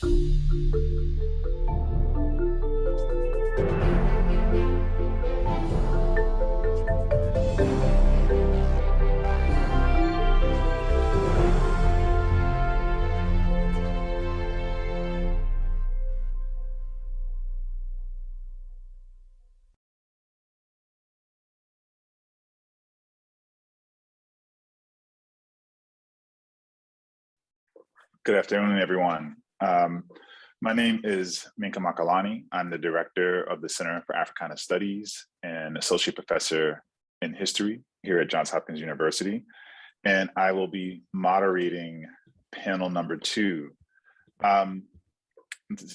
Good afternoon, everyone. Um, my name is Minka Makalani. I'm the director of the Center for Africana Studies and associate professor in history here at Johns Hopkins University. And I will be moderating panel number two. Um,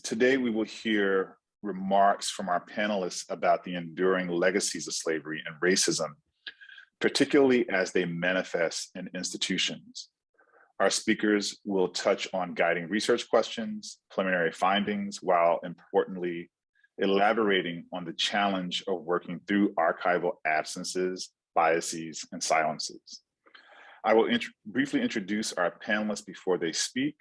today, we will hear remarks from our panelists about the enduring legacies of slavery and racism, particularly as they manifest in institutions. Our speakers will touch on guiding research questions, preliminary findings, while importantly, elaborating on the challenge of working through archival absences, biases, and silences. I will int briefly introduce our panelists before they speak,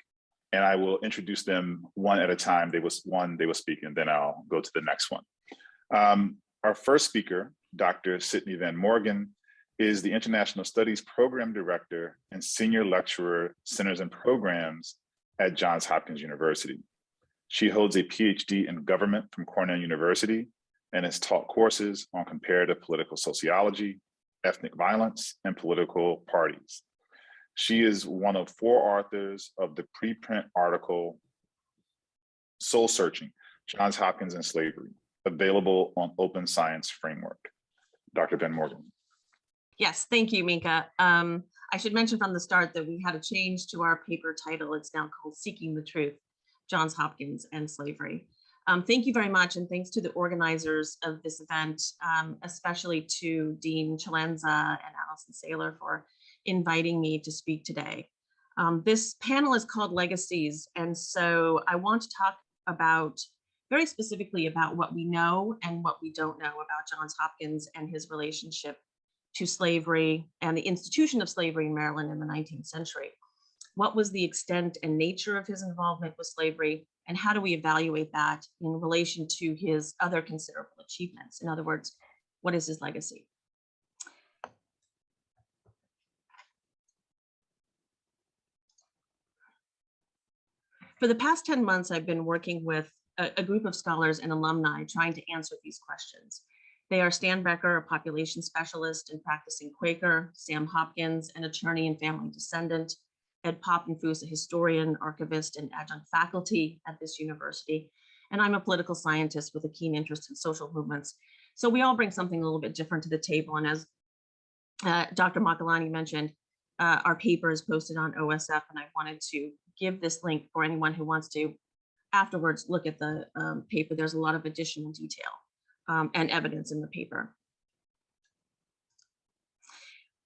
and I will introduce them one at a time. They was one they will speak, and then I'll go to the next one. Um, our first speaker, Dr. Sydney Van Morgan, is the International Studies Program Director and Senior Lecturer, Centers and Programs at Johns Hopkins University. She holds a PhD in government from Cornell University and has taught courses on comparative political sociology, ethnic violence, and political parties. She is one of four authors of the preprint article, Soul Searching, Johns Hopkins and Slavery, available on Open Science Framework. Dr. Van Morgan. Yes, thank you, Minka. Um, I should mention from the start that we had a change to our paper title. It's now called Seeking the Truth, Johns Hopkins and Slavery. Um, thank you very much, and thanks to the organizers of this event, um, especially to Dean Chalenza and Allison Saylor for inviting me to speak today. Um, this panel is called Legacies, and so I want to talk about very specifically about what we know and what we don't know about Johns Hopkins and his relationship to slavery and the institution of slavery in Maryland in the 19th century. What was the extent and nature of his involvement with slavery, and how do we evaluate that in relation to his other considerable achievements? In other words, what is his legacy? For the past 10 months, I've been working with a, a group of scholars and alumni trying to answer these questions. They are Stan Becker, a population specialist and practicing Quaker, Sam Hopkins, an attorney and family descendant, Ed Papenfuse, a historian, archivist, and adjunct faculty at this university. And I'm a political scientist with a keen interest in social movements. So we all bring something a little bit different to the table. And as uh, Dr. Makalani mentioned, uh, our paper is posted on OSF, and I wanted to give this link for anyone who wants to afterwards look at the um, paper. There's a lot of additional detail um, and evidence in the paper.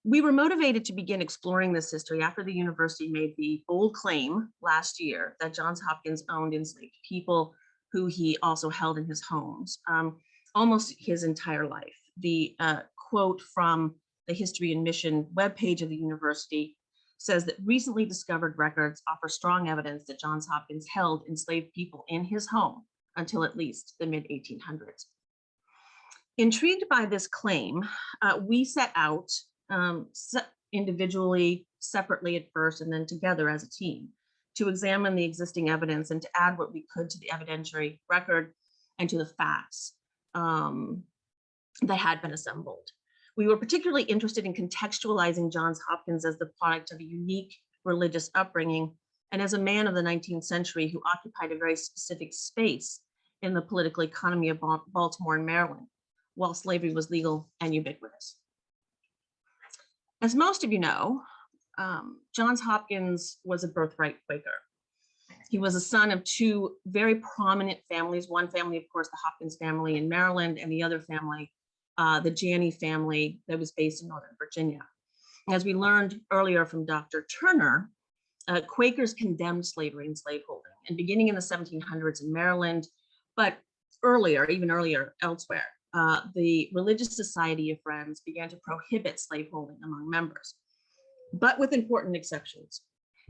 We were motivated to begin exploring this history after the university made the bold claim last year that Johns Hopkins owned enslaved people who he also held in his homes um, almost his entire life. The uh, quote from the History and Mission webpage of the university says that recently discovered records offer strong evidence that Johns Hopkins held enslaved people in his home until at least the mid 1800s. Intrigued by this claim, uh, we set out um, se individually, separately at first, and then together as a team to examine the existing evidence and to add what we could to the evidentiary record and to the facts um, that had been assembled. We were particularly interested in contextualizing Johns Hopkins as the product of a unique religious upbringing and as a man of the 19th century who occupied a very specific space in the political economy of Baltimore and Maryland while slavery was legal and ubiquitous. As most of you know, um, Johns Hopkins was a birthright Quaker. He was a son of two very prominent families. One family, of course, the Hopkins family in Maryland, and the other family, uh, the Janney family that was based in Northern Virginia. As we learned earlier from Dr. Turner, uh, Quakers condemned slavery and slaveholding, and beginning in the 1700s in Maryland, but earlier, even earlier elsewhere uh, the Religious Society of Friends began to prohibit slaveholding among members, but with important exceptions.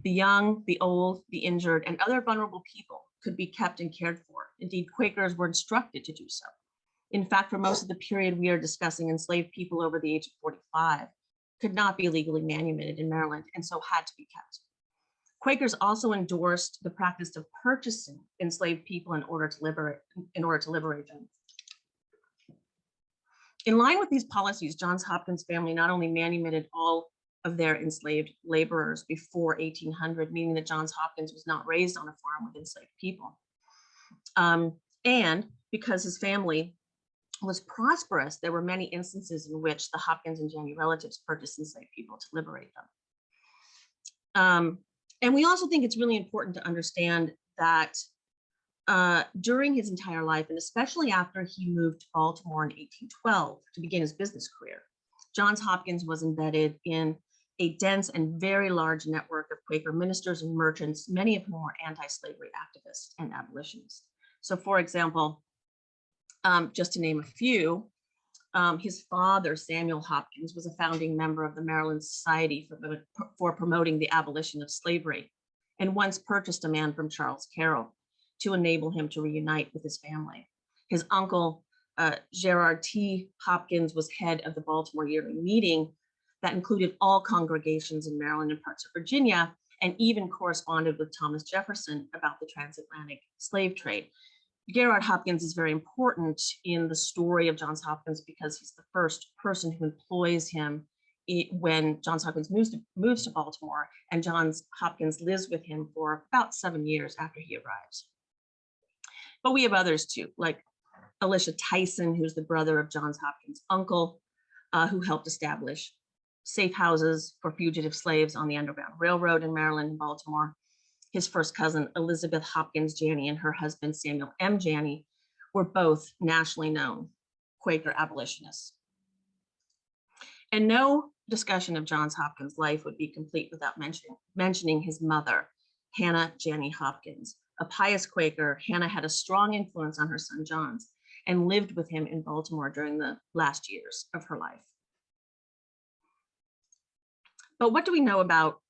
The young, the old, the injured, and other vulnerable people could be kept and cared for. Indeed, Quakers were instructed to do so. In fact, for most of the period we are discussing, enslaved people over the age of 45 could not be legally manumitted in Maryland and so had to be kept. Quakers also endorsed the practice of purchasing enslaved people in order to liberate, in order to liberate them. In line with these policies, Johns Hopkins family not only manumitted all of their enslaved laborers before 1800, meaning that Johns Hopkins was not raised on a farm with enslaved people. Um, and because his family was prosperous, there were many instances in which the Hopkins and Janney relatives purchased enslaved people to liberate them. Um, and we also think it's really important to understand that uh, during his entire life, and especially after he moved to Baltimore in 1812 to begin his business career, Johns Hopkins was embedded in a dense and very large network of Quaker ministers and merchants, many of whom were anti-slavery activists and abolitionists. So for example, um, just to name a few, um, his father, Samuel Hopkins, was a founding member of the Maryland Society for, for promoting the abolition of slavery and once purchased a man from Charles Carroll to enable him to reunite with his family. His uncle, uh, Gerard T. Hopkins, was head of the Baltimore Yearly Meeting that included all congregations in Maryland and parts of Virginia, and even corresponded with Thomas Jefferson about the transatlantic slave trade. Gerard Hopkins is very important in the story of Johns Hopkins because he's the first person who employs him when Johns Hopkins moves to, moves to Baltimore and Johns Hopkins lives with him for about seven years after he arrives. But we have others too, like Elisha Tyson, who's the brother of Johns Hopkins' uncle, uh, who helped establish safe houses for fugitive slaves on the Underground Railroad in Maryland and Baltimore, his first cousin, Elizabeth Hopkins Janney, and her husband, Samuel M. Janney, were both nationally known Quaker abolitionists. And no discussion of Johns Hopkins' life would be complete without mentioning, mentioning his mother, Hannah Janney Hopkins. A pious Quaker, Hannah had a strong influence on her son Johns and lived with him in Baltimore during the last years of her life. But what do we know about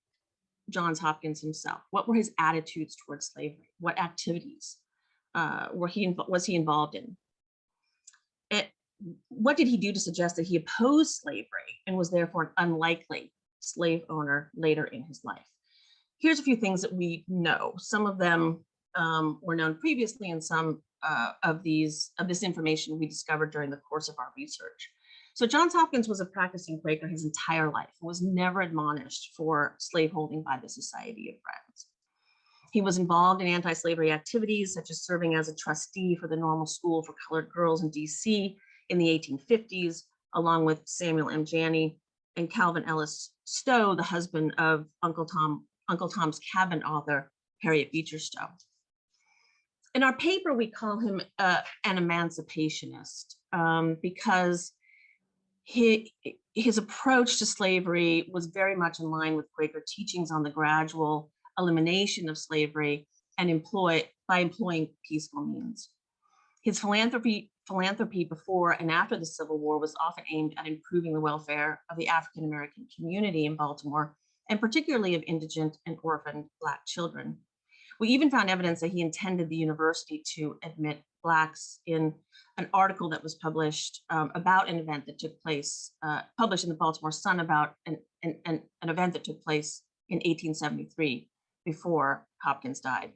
Johns Hopkins himself? What were his attitudes towards slavery? What activities uh, were he was he involved in? It, what did he do to suggest that he opposed slavery and was therefore an unlikely slave owner later in his life? Here's a few things that we know. Some of them um, were known previously and some uh, of these of this information we discovered during the course of our research. So Johns Hopkins was a practicing Quaker his entire life and was never admonished for slaveholding by the Society of Friends. He was involved in anti-slavery activities such as serving as a trustee for the Normal School for Colored Girls in DC in the 1850s, along with Samuel M. Janney and Calvin Ellis Stowe, the husband of Uncle Tom, Uncle Tom's Cabin author, Harriet Beecher Stowe. In our paper, we call him uh, an emancipationist um, because he, his approach to slavery was very much in line with Quaker teachings on the gradual elimination of slavery and employ by employing peaceful means. His philanthropy, philanthropy before and after the Civil War was often aimed at improving the welfare of the African American community in Baltimore, and particularly of indigent and orphaned Black children. We even found evidence that he intended the university to admit Blacks in an article that was published um, about an event that took place, uh, published in the Baltimore Sun about an, an, an, an event that took place in 1873 before Hopkins died.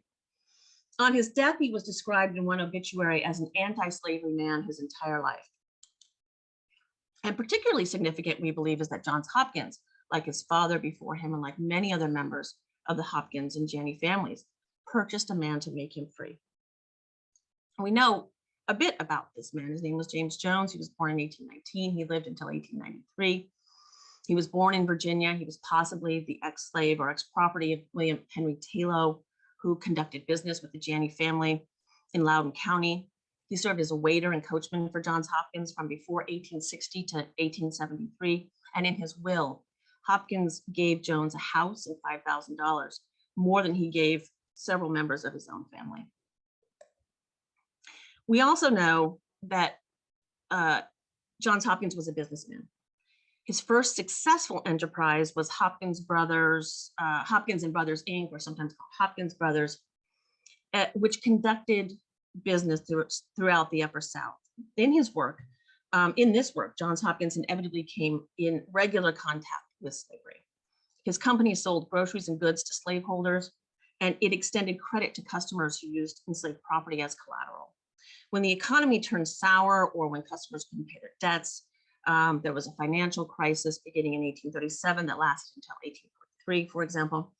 On his death, he was described in one obituary as an anti-slavery man his entire life. And particularly significant, we believe, is that Johns Hopkins, like his father before him and like many other members of the Hopkins and Janney families, purchased a man to make him free. We know a bit about this man. His name was James Jones. He was born in 1819. He lived until 1893. He was born in Virginia. He was possibly the ex-slave or ex-property of William Henry Taylor, who conducted business with the Janney family in Loudoun County. He served as a waiter and coachman for Johns Hopkins from before 1860 to 1873. And in his will, Hopkins gave Jones a house and $5,000, more than he gave several members of his own family. We also know that uh, Johns Hopkins was a businessman. His first successful enterprise was Hopkins Brothers, uh, Hopkins and Brothers Inc., or sometimes called Hopkins Brothers. uh, which conducted business through, throughout the Upper South. In his work, um, in this work, Johns Hopkins inevitably came in regular contact with slavery. His company sold groceries and goods to slaveholders, and it extended credit to customers who used enslaved property as collateral. When the economy turned sour or when customers couldn't pay their debts, um, there was a financial crisis beginning in 1837 that lasted until 1843, for example.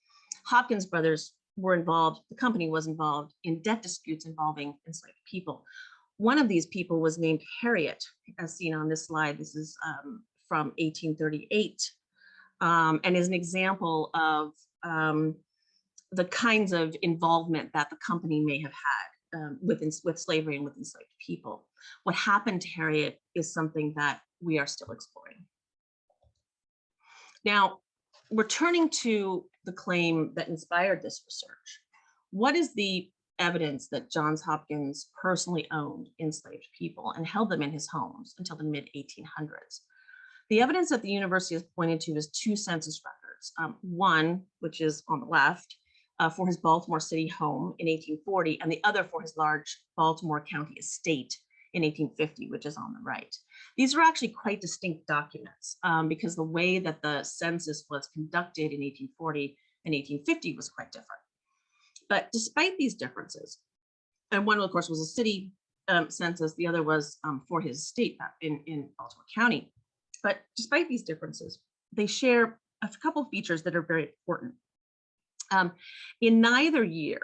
Hopkins brothers were involved, the company was involved in debt disputes involving enslaved people. One of these people was named Harriet, as seen on this slide. This is um, from 1838 um, and is an example of um, the kinds of involvement that the company may have had um, with, with slavery and with enslaved people. What happened to Harriet is something that we are still exploring. Now, returning to the claim that inspired this research, what is the evidence that Johns Hopkins personally owned enslaved people and held them in his homes until the mid 1800s? The evidence that the university has pointed to is two census records. Um, one, which is on the left, uh, for his Baltimore City home in 1840, and the other for his large Baltimore County estate in 1850, which is on the right. These are actually quite distinct documents um, because the way that the census was conducted in 1840 and 1850 was quite different. But despite these differences, and one of course was a city um, census, the other was um, for his state in, in Baltimore County. But despite these differences, they share a couple features that are very important. Um, in neither year,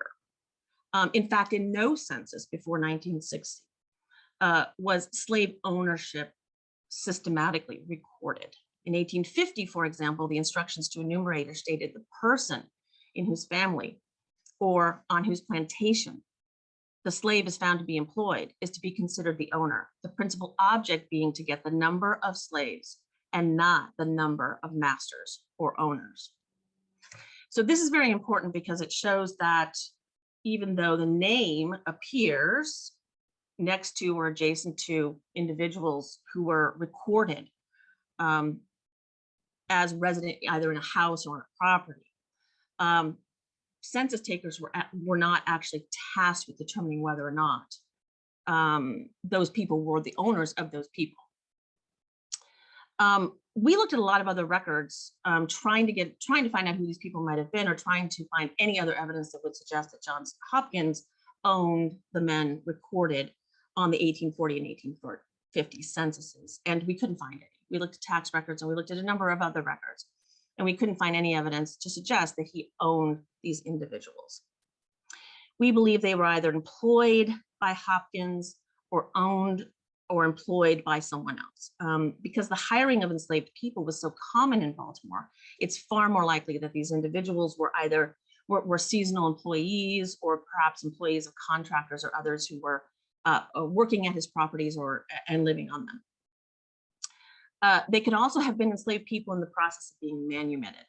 um, in fact, in no census before 1960, uh, was slave ownership systematically recorded. In 1850, for example, the instructions to enumerator stated the person in whose family or on whose plantation the slave is found to be employed is to be considered the owner, the principal object being to get the number of slaves and not the number of masters or owners. So this is very important because it shows that even though the name appears next to or adjacent to individuals who were recorded um, as resident either in a house or on a property, um, census takers were, at, were not actually tasked with determining whether or not um, those people were the owners of those people. Um, we looked at a lot of other records um, trying to get trying to find out who these people might have been or trying to find any other evidence that would suggest that Johns Hopkins owned the men recorded on the 1840 and 1850 censuses and we couldn't find any. We looked at tax records and we looked at a number of other records and we couldn't find any evidence to suggest that he owned these individuals. We believe they were either employed by Hopkins or owned or employed by someone else. Um, because the hiring of enslaved people was so common in Baltimore, it's far more likely that these individuals were either were, were seasonal employees or perhaps employees of contractors or others who were uh, uh working at his properties or and living on them. Uh, they could also have been enslaved people in the process of being manumitted.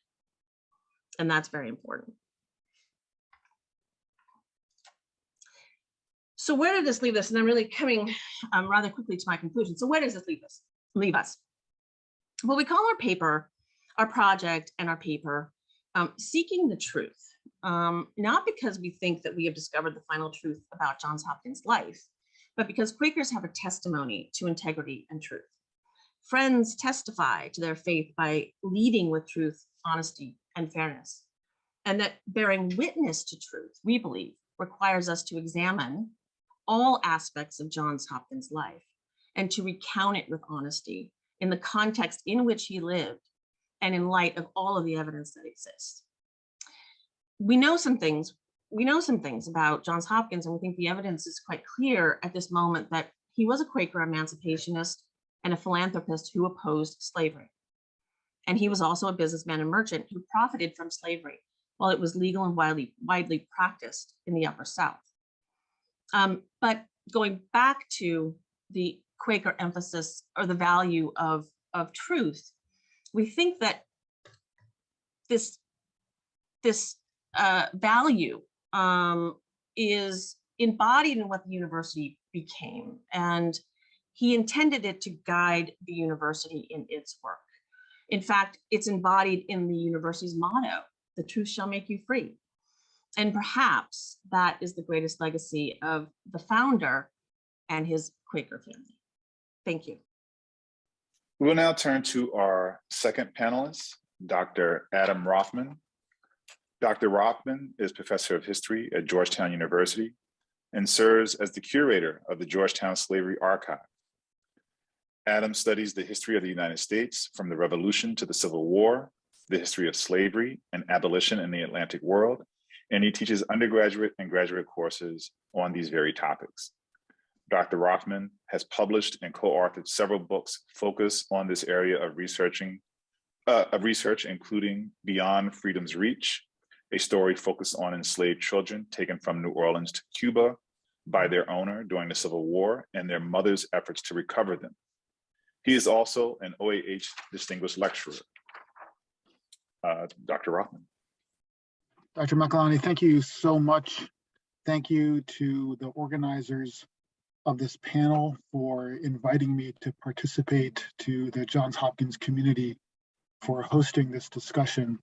And that's very important. So where did this leave us? And I'm really coming um, rather quickly to my conclusion. So where does this leave us? Leave us? Well, we call our paper, our project and our paper, um, seeking the truth. Um, not because we think that we have discovered the final truth about Johns Hopkins' life, but because Quakers have a testimony to integrity and truth. Friends testify to their faith by leading with truth, honesty, and fairness. And that bearing witness to truth, we believe, requires us to examine all aspects of Johns Hopkins' life and to recount it with honesty in the context in which he lived and in light of all of the evidence that exists. We know some things, we know some things about Johns Hopkins and we think the evidence is quite clear at this moment that he was a Quaker emancipationist and a philanthropist who opposed slavery. And he was also a businessman and merchant who profited from slavery while it was legal and widely, widely practiced in the Upper South. Um, but going back to the Quaker emphasis or the value of, of truth, we think that this, this uh, value um, is embodied in what the university became. And he intended it to guide the university in its work. In fact, it's embodied in the university's motto, the truth shall make you free. And perhaps that is the greatest legacy of the founder and his Quaker family. Thank you. We will now turn to our second panelist, Dr. Adam Rothman. Dr. Rothman is Professor of History at Georgetown University and serves as the curator of the Georgetown Slavery Archive. Adam studies the history of the United States from the Revolution to the Civil War, the history of slavery and abolition in the Atlantic world, and he teaches undergraduate and graduate courses on these very topics. Dr. Rothman has published and co-authored several books focused on this area of researching, uh, of research, including Beyond Freedom's Reach, a story focused on enslaved children taken from New Orleans to Cuba by their owner during the Civil War and their mother's efforts to recover them. He is also an OAH Distinguished Lecturer. Uh, Dr. Rothman. Dr. Makalani, thank you so much. Thank you to the organizers of this panel for inviting me to participate to the Johns Hopkins community for hosting this discussion.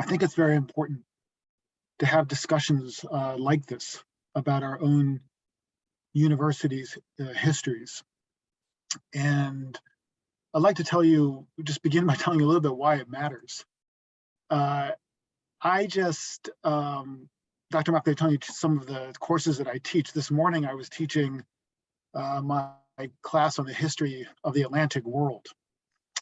I think it's very important to have discussions uh, like this about our own universities' uh, histories. And I'd like to tell you, just begin by telling you a little bit why it matters. Uh, I just, um, Dr. Mack, they telling you some of the courses that I teach. This morning I was teaching uh, my class on the history of the Atlantic world.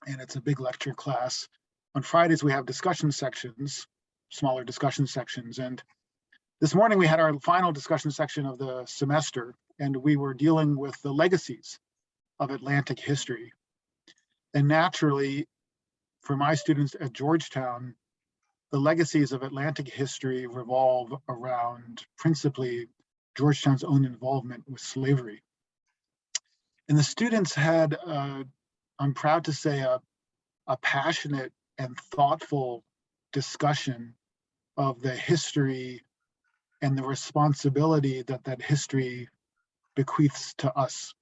And it's a big lecture class. On Fridays, we have discussion sections, smaller discussion sections. And this morning we had our final discussion section of the semester, and we were dealing with the legacies of Atlantic history. And naturally, for my students at Georgetown, the legacies of Atlantic history revolve around principally Georgetown's own involvement with slavery. And the students had, uh, I'm proud to say, a, a passionate and thoughtful discussion of the history and the responsibility that that history bequeaths to us.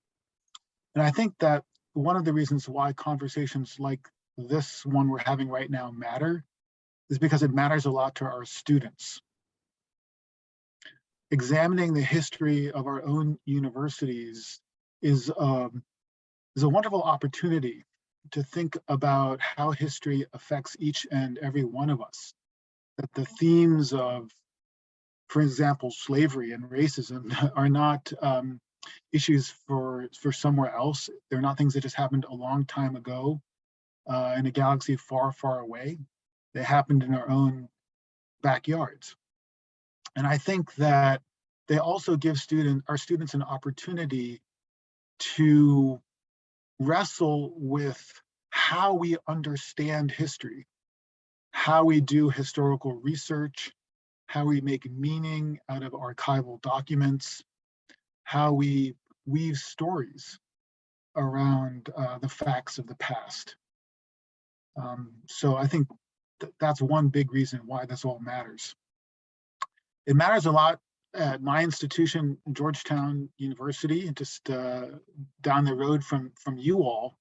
And I think that one of the reasons why conversations like this one we're having right now matter is because it matters a lot to our students. Examining the history of our own universities is, um, is a wonderful opportunity to think about how history affects each and every one of us. That the themes of, for example, slavery and racism are not um, issues for, for somewhere else. They're not things that just happened a long time ago uh, in a galaxy far, far away. They happened in our own backyards. And I think that they also give student, our students an opportunity to wrestle with how we understand history, how we do historical research, how we make meaning out of archival documents, how we weave stories around uh, the facts of the past. Um, so I think th that's one big reason why this all matters. It matters a lot at my institution, Georgetown University, just uh, down the road from, from you all.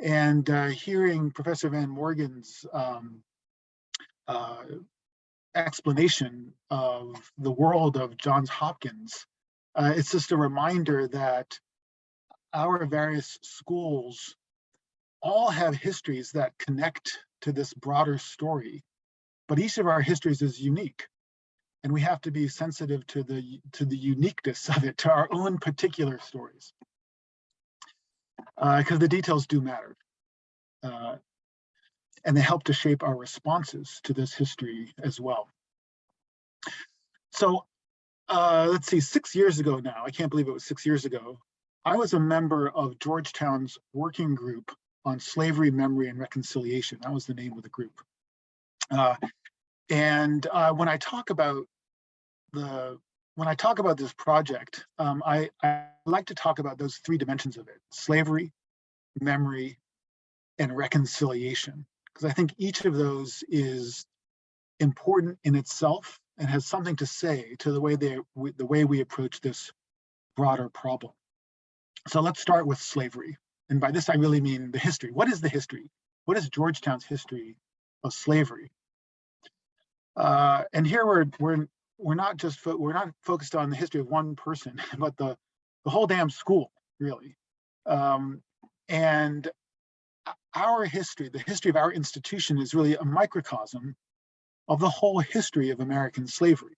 And uh, hearing Professor Van Morgan's um, uh, explanation of the world of Johns Hopkins, uh, it's just a reminder that our various schools all have histories that connect to this broader story, but each of our histories is unique and we have to be sensitive to the to the uniqueness of it, to our own particular stories, because uh, the details do matter, uh, and they help to shape our responses to this history as well. So uh, let's see, six years ago now, I can't believe it was six years ago, I was a member of Georgetown's working group on slavery, memory, and reconciliation. That was the name of the group. Uh, and uh, when I talk about the when I talk about this project, um, I, I like to talk about those three dimensions of it: slavery, memory, and reconciliation. Because I think each of those is important in itself and has something to say to the way they the way we approach this broader problem. So let's start with slavery. And by this, I really mean the history. What is the history? What is Georgetown's history of slavery? Uh, and here we're we're we're not just we're not focused on the history of one person, but the the whole damn school, really. Um, and our history, the history of our institution, is really a microcosm of the whole history of American slavery.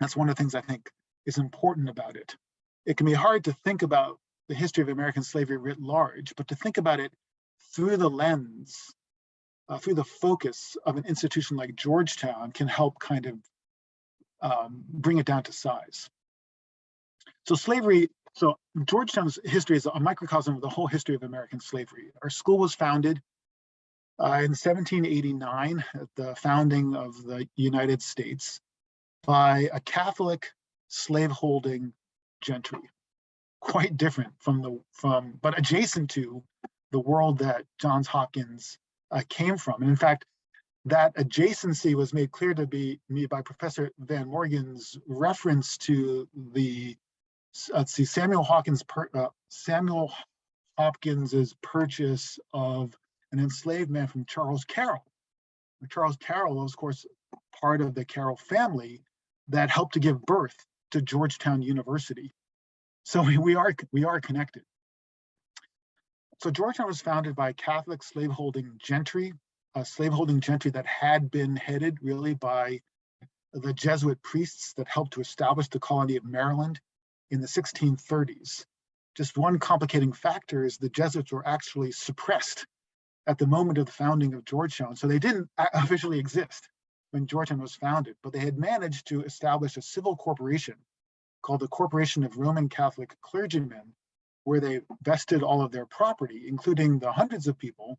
That's one of the things I think is important about it. It can be hard to think about the history of American slavery writ large, but to think about it through the lens, uh, through the focus of an institution like Georgetown can help kind of um, bring it down to size. So slavery, so Georgetown's history is a microcosm of the whole history of American slavery. Our school was founded uh, in 1789 at the founding of the United States by a Catholic slaveholding gentry, quite different from the from, but adjacent to the world that Johns Hopkins uh, came from. And in fact, that adjacency was made clear to be me by Professor Van Morgan's reference to the let's see Samuel Hawkins per, uh, Samuel Hopkins's purchase of an enslaved man from Charles Carroll. Charles Carroll was, of course, part of the Carroll family that helped to give birth to Georgetown University. So we, are we are connected. So Georgetown was founded by Catholic slaveholding gentry, a slaveholding gentry that had been headed really by the Jesuit priests that helped to establish the colony of Maryland in the 1630s. Just one complicating factor is the Jesuits were actually suppressed at the moment of the founding of Georgetown. So they didn't officially exist when Georgetown was founded, but they had managed to establish a civil corporation called the Corporation of Roman Catholic Clergymen, where they vested all of their property, including the hundreds of people,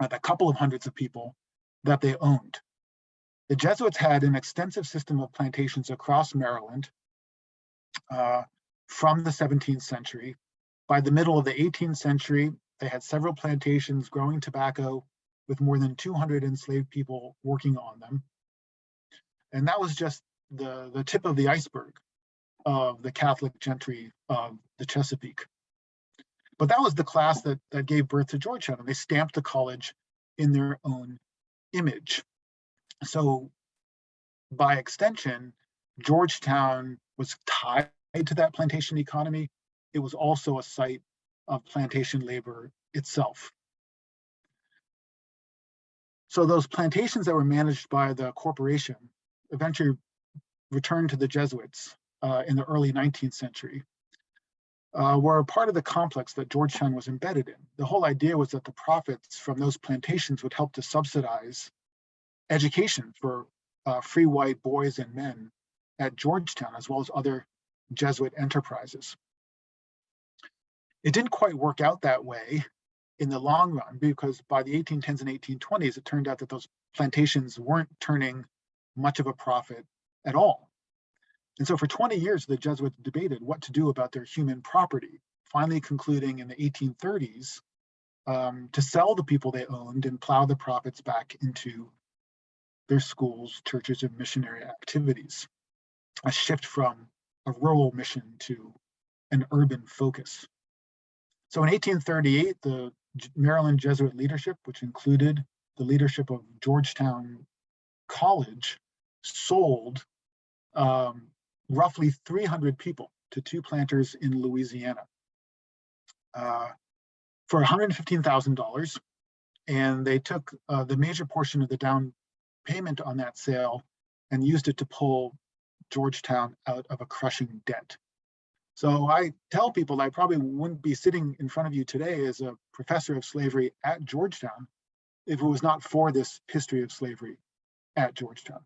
uh, the couple of hundreds of people that they owned. The Jesuits had an extensive system of plantations across Maryland uh, from the 17th century. By the middle of the 18th century, they had several plantations growing tobacco with more than 200 enslaved people working on them. And that was just the, the tip of the iceberg of the Catholic gentry of the Chesapeake. But that was the class that, that gave birth to Georgetown, and they stamped the college in their own image. So by extension, Georgetown was tied to that plantation economy. It was also a site of plantation labor itself. So those plantations that were managed by the corporation eventually returned to the Jesuits uh, in the early 19th century uh, were a part of the complex that Georgetown was embedded in. The whole idea was that the profits from those plantations would help to subsidize education for uh, free white boys and men at Georgetown, as well as other Jesuit enterprises. It didn't quite work out that way in the long run because by the 1810s and 1820s, it turned out that those plantations weren't turning much of a profit at all. And so for 20 years, the Jesuits debated what to do about their human property, finally concluding in the 1830s um, to sell the people they owned and plow the profits back into their schools, churches, and missionary activities. A shift from a rural mission to an urban focus. So in 1838, the Maryland Jesuit leadership, which included the leadership of Georgetown College, sold um, roughly 300 people to two planters in Louisiana uh, for $115,000. And they took uh, the major portion of the down payment on that sale and used it to pull Georgetown out of a crushing debt. So I tell people I probably wouldn't be sitting in front of you today as a professor of slavery at Georgetown if it was not for this history of slavery at Georgetown.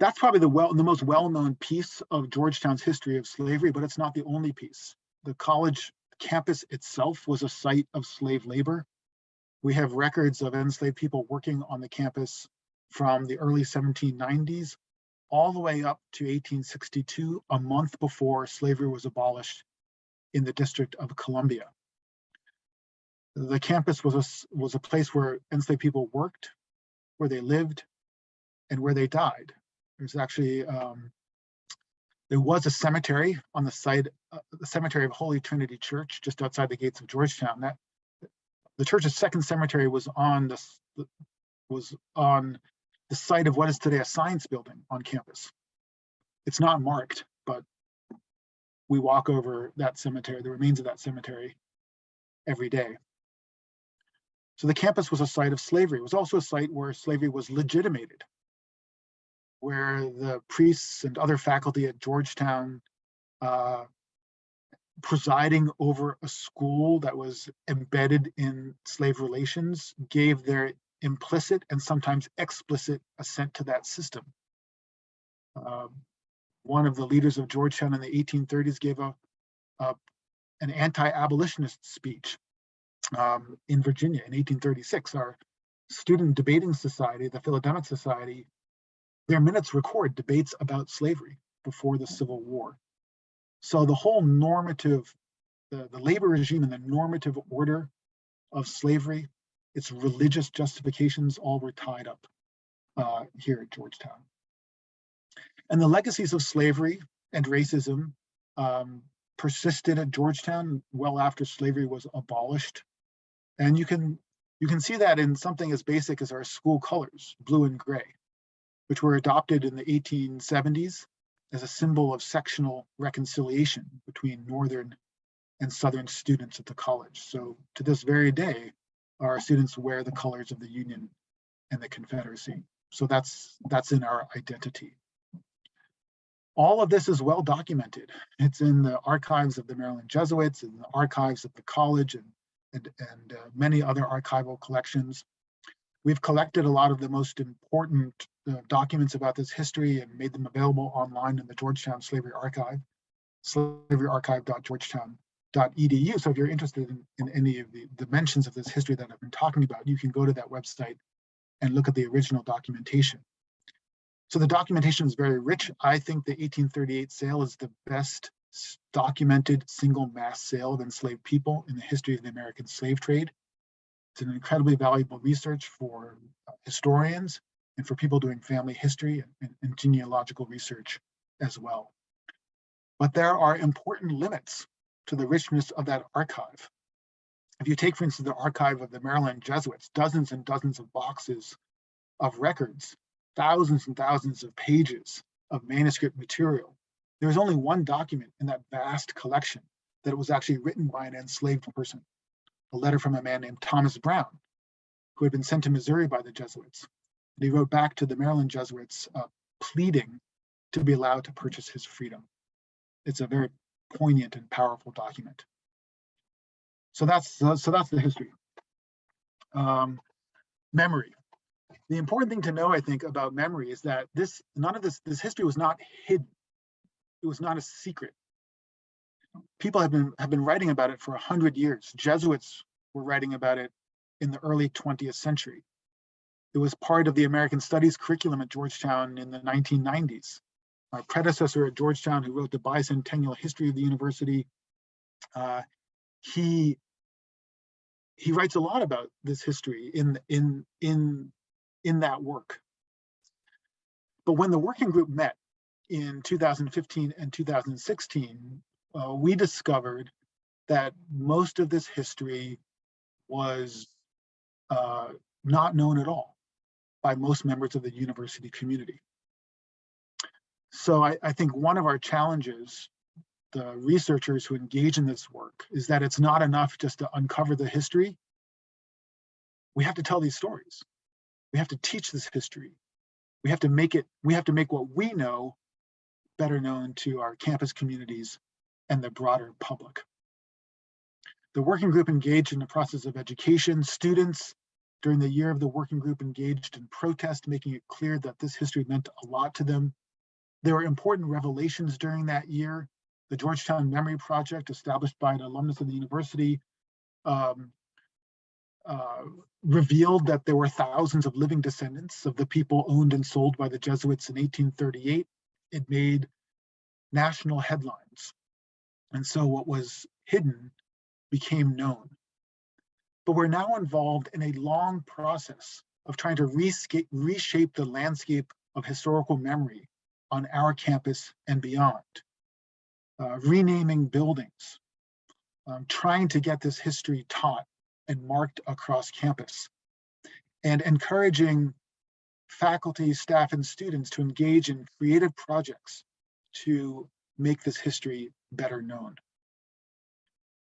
That's probably the well, the most well-known piece of Georgetown's history of slavery, but it's not the only piece. The college campus itself was a site of slave labor. We have records of enslaved people working on the campus from the early 1790s all the way up to 1862, a month before slavery was abolished in the District of Columbia. The campus was a, was a place where enslaved people worked, where they lived, and where they died. There's actually, um, there was a cemetery on the site, uh, the cemetery of Holy Trinity Church, just outside the gates of Georgetown. That the church's second cemetery was on the, was on the site of what is today a science building on campus. It's not marked, but we walk over that cemetery, the remains of that cemetery every day. So the campus was a site of slavery. It was also a site where slavery was legitimated, where the priests and other faculty at Georgetown uh, presiding over a school that was embedded in slave relations gave their implicit and sometimes explicit assent to that system. Um, one of the leaders of Georgetown in the 1830s gave a, a an anti-abolitionist speech um, in Virginia in 1836. Our student debating society, the Philodemic Society, their minutes record debates about slavery before the Civil War. So the whole normative, the, the labor regime and the normative order of slavery, its religious justifications all were tied up uh, here at Georgetown. And the legacies of slavery and racism um, persisted at Georgetown well after slavery was abolished. And you can you can see that in something as basic as our school colors, blue and gray, which were adopted in the 1870s as a symbol of sectional reconciliation between Northern and Southern students at the college. So to this very day, our students wear the colors of the Union and the Confederacy. So that's that's in our identity. All of this is well documented. It's in the archives of the Maryland Jesuits and the archives of the college and, and, and uh, many other archival collections. We've collected a lot of the most important uh, documents about this history and made them available online in the Georgetown Slavery Archive, slaveryarchive.georgetown.edu. So if you're interested in, in any of the dimensions of this history that I've been talking about, you can go to that website and look at the original documentation. So the documentation is very rich. I think the 1838 sale is the best documented single mass sale of enslaved people in the history of the American slave trade. It's an incredibly valuable research for uh, historians and for people doing family history and, and genealogical research as well. But there are important limits to the richness of that archive. If you take, for instance, the archive of the Maryland Jesuits, dozens and dozens of boxes of records thousands and thousands of pages of manuscript material. There is only one document in that vast collection that was actually written by an enslaved person, a letter from a man named Thomas Brown, who had been sent to Missouri by the Jesuits. And he wrote back to the Maryland Jesuits uh, pleading to be allowed to purchase his freedom. It's a very poignant and powerful document. So that's so that's the history. Um, memory the important thing to know, I think, about memory is that this none of this this history was not hidden. It was not a secret. People have been have been writing about it for a hundred years. Jesuits were writing about it in the early 20th century. It was part of the American Studies curriculum at Georgetown in the 1990s. My predecessor at Georgetown, who wrote the bicentennial history of the university, uh, he he writes a lot about this history in in in in that work. But when the working group met in 2015 and 2016, uh, we discovered that most of this history was uh, not known at all by most members of the university community. So I, I, think one of our challenges, the researchers who engage in this work, is that it's not enough just to uncover the history. We have to tell these stories. We have to teach this history. We have to make it, we have to make what we know better known to our campus communities and the broader public. The working group engaged in the process of education. Students during the year of the working group engaged in protest, making it clear that this history meant a lot to them. There were important revelations during that year. The Georgetown Memory Project, established by an alumnus of the university, um, uh, revealed that there were thousands of living descendants of the people owned and sold by the Jesuits in 1838. It made national headlines. And so what was hidden became known. But we're now involved in a long process of trying to reshape the landscape of historical memory on our campus and beyond. Uh, renaming buildings, um, trying to get this history taught and marked across campus. and encouraging faculty, staff, and students to engage in creative projects to make this history better known.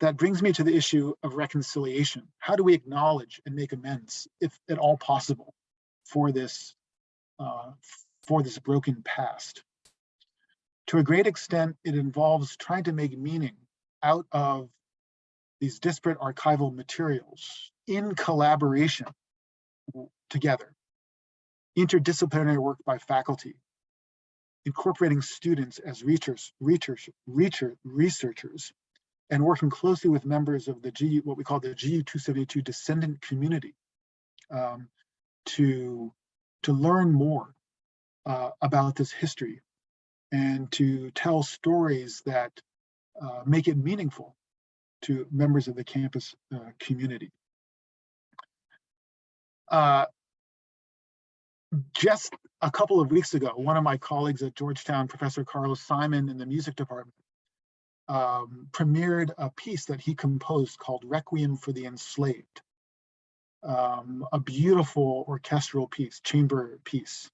That brings me to the issue of reconciliation. How do we acknowledge and make amends, if at all possible, for this, uh, for this broken past? To a great extent, it involves trying to make meaning out of these disparate archival materials in collaboration together. Interdisciplinary work by faculty, incorporating students as research, research, research, researchers, and working closely with members of the G, what we call the GU-272 descendant community um, to, to learn more uh, about this history and to tell stories that uh, make it meaningful to members of the campus uh, community. Uh, just a couple of weeks ago, one of my colleagues at Georgetown, Professor Carlos Simon in the music department, um, premiered a piece that he composed called Requiem for the Enslaved. Um, a beautiful orchestral piece, chamber piece,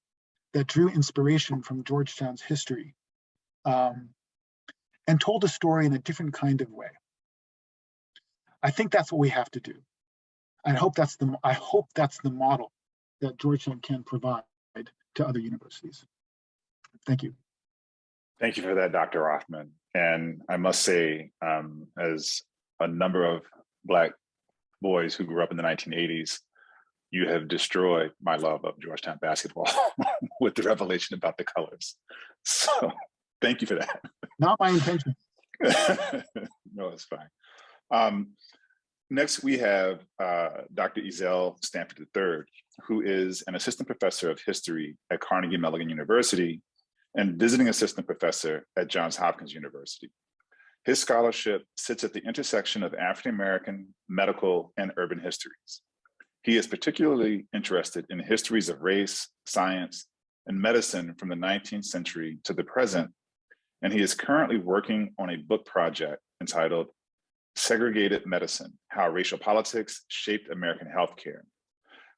that drew inspiration from Georgetown's history um, and told a story in a different kind of way. I think that's what we have to do. I hope that's the I hope that's the model that Georgetown can provide to other universities. Thank you. Thank you for that, Dr. Rothman. And I must say, um, as a number of Black boys who grew up in the 1980s, you have destroyed my love of Georgetown basketball with the revelation about the colors. So thank you for that. Not my intention. no, it's fine. Um, next, we have uh, Dr. Ezelle Stanford III, who is an assistant professor of history at Carnegie Mellon University and visiting assistant professor at Johns Hopkins University. His scholarship sits at the intersection of African-American, medical, and urban histories. He is particularly interested in histories of race, science, and medicine from the 19th century to the present, and he is currently working on a book project entitled Segregated Medicine, How Racial Politics Shaped American Healthcare,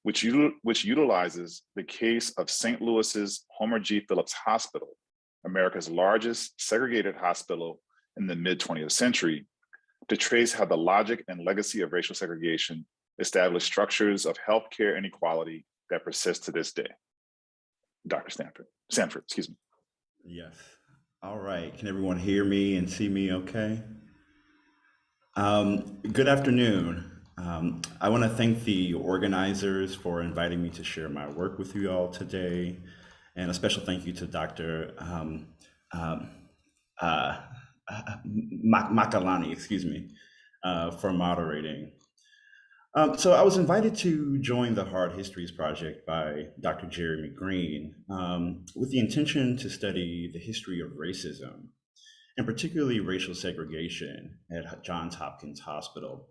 which, which utilizes the case of St. Louis's Homer G. Phillips Hospital, America's largest segregated hospital in the mid 20th century, to trace how the logic and legacy of racial segregation established structures of healthcare inequality that persist to this day. Dr. Stanford, Sanford, excuse me. Yes. All right. Can everyone hear me and see me okay? Um, good afternoon. Um, I want to thank the organizers for inviting me to share my work with you all today. And a special thank you to Dr. Um, um, uh, Makalani, excuse me, uh, for moderating. Um, so I was invited to join the Hard Histories Project by Dr. Jeremy Greene um, with the intention to study the history of racism and particularly racial segregation at Johns Hopkins Hospital.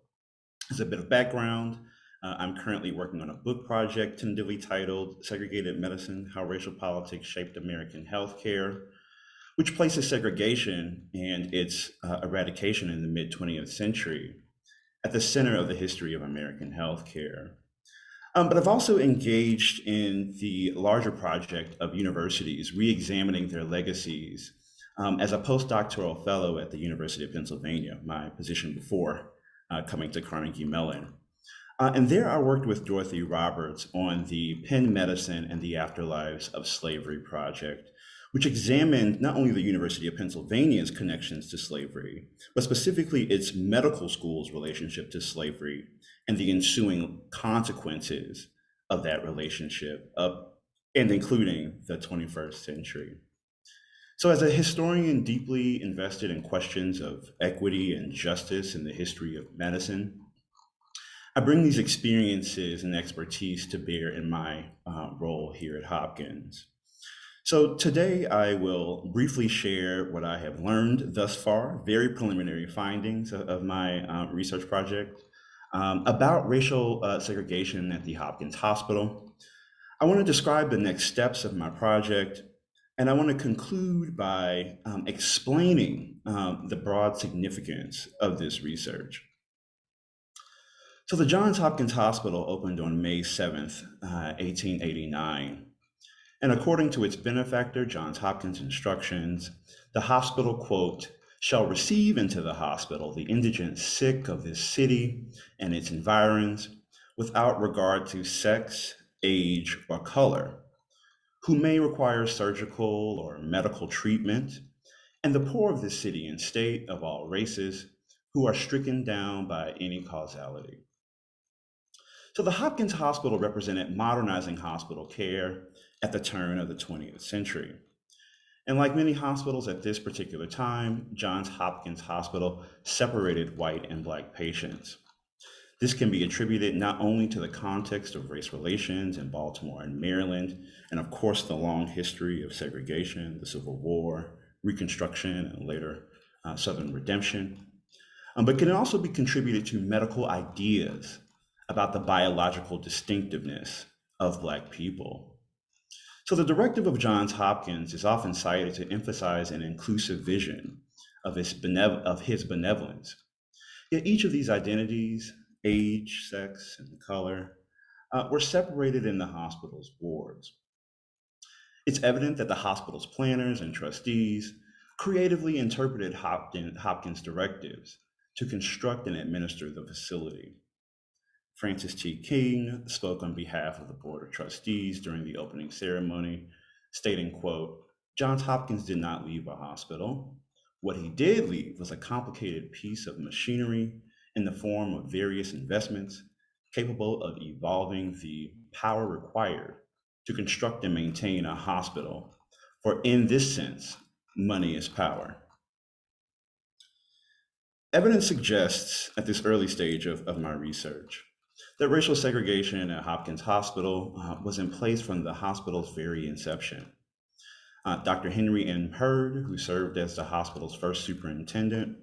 As a bit of background, uh, I'm currently working on a book project tentatively titled Segregated Medicine, How Racial Politics Shaped American Healthcare, which places segregation and its uh, eradication in the mid 20th century at the center of the history of American healthcare. Um, but I've also engaged in the larger project of universities re-examining their legacies um, as a postdoctoral fellow at the University of Pennsylvania, my position before uh, coming to Carnegie Mellon. Uh, and there I worked with Dorothy Roberts on the Penn Medicine and the Afterlives of Slavery project, which examined not only the University of Pennsylvania's connections to slavery, but specifically its medical school's relationship to slavery and the ensuing consequences of that relationship, up, and including the 21st century. So as a historian deeply invested in questions of equity and justice in the history of medicine, I bring these experiences and expertise to bear in my uh, role here at Hopkins. So today I will briefly share what I have learned thus far, very preliminary findings of, my uh, research project um, about racial uh, segregation at the Hopkins Hospital. I want to describe the next steps of my project and I want to conclude by um, explaining um, the broad significance of this research. So the Johns Hopkins Hospital opened on May 7th, uh, 1889. And according to its benefactor, Johns Hopkins Instructions, the hospital, quote, shall receive into the hospital the indigent sick of this city and its environs without regard to sex, age, or color, who may require surgical or medical treatment, and the poor of this city and state of all races who are stricken down by any causality. So the Hopkins Hospital represented modernizing hospital care at the turn of the 20th century. And like many hospitals at this particular time, Johns Hopkins Hospital separated white and black patients. This can be attributed not only to the context of race relations in Baltimore and Maryland, and of course the long history of segregation, the Civil War, Reconstruction, and later uh, Southern Redemption, um, but can also be contributed to medical ideas about the biological distinctiveness of Black people. So the directive of Johns Hopkins is often cited to emphasize an inclusive vision of his, benev- of his benevolence. Yet each of these identities, age, sex, and color, uh, were separated in the hospital's wards. It's evident that the hospital's planners and trustees creatively interpreted Hopkins, directives to construct and administer the facility. Francis T. King spoke on behalf of the Board of Trustees during the opening ceremony, stating, quote, Johns Hopkins did not leave a hospital. What he did leave was a complicated piece of machinery in the form of various investments capable of evolving the power required to construct and maintain a hospital. For in this sense, money is power. Evidence suggests at this early stage of, of my research that racial segregation at Hopkins Hospital uh, was in place from the hospital's very inception. Uh, Dr. Henry M. Hurd, who served as the hospital's first superintendent,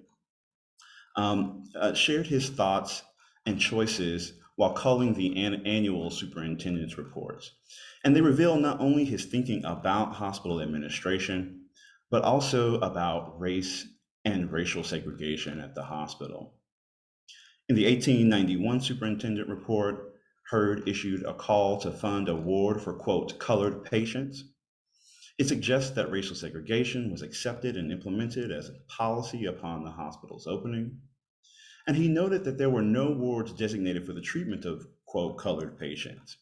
um, uh, shared his thoughts and choices while calling the an annual superintendent's reports. And they reveal not only his thinking about hospital administration, but also about race and racial segregation at the hospital. In the 1891 superintendent report, Hurd issued a call to fund a ward for, quote, colored patients. It suggests that racial segregation was accepted and implemented as a policy upon the hospital's opening. And he noted that there were no wards designated for the treatment of, quote, colored patients.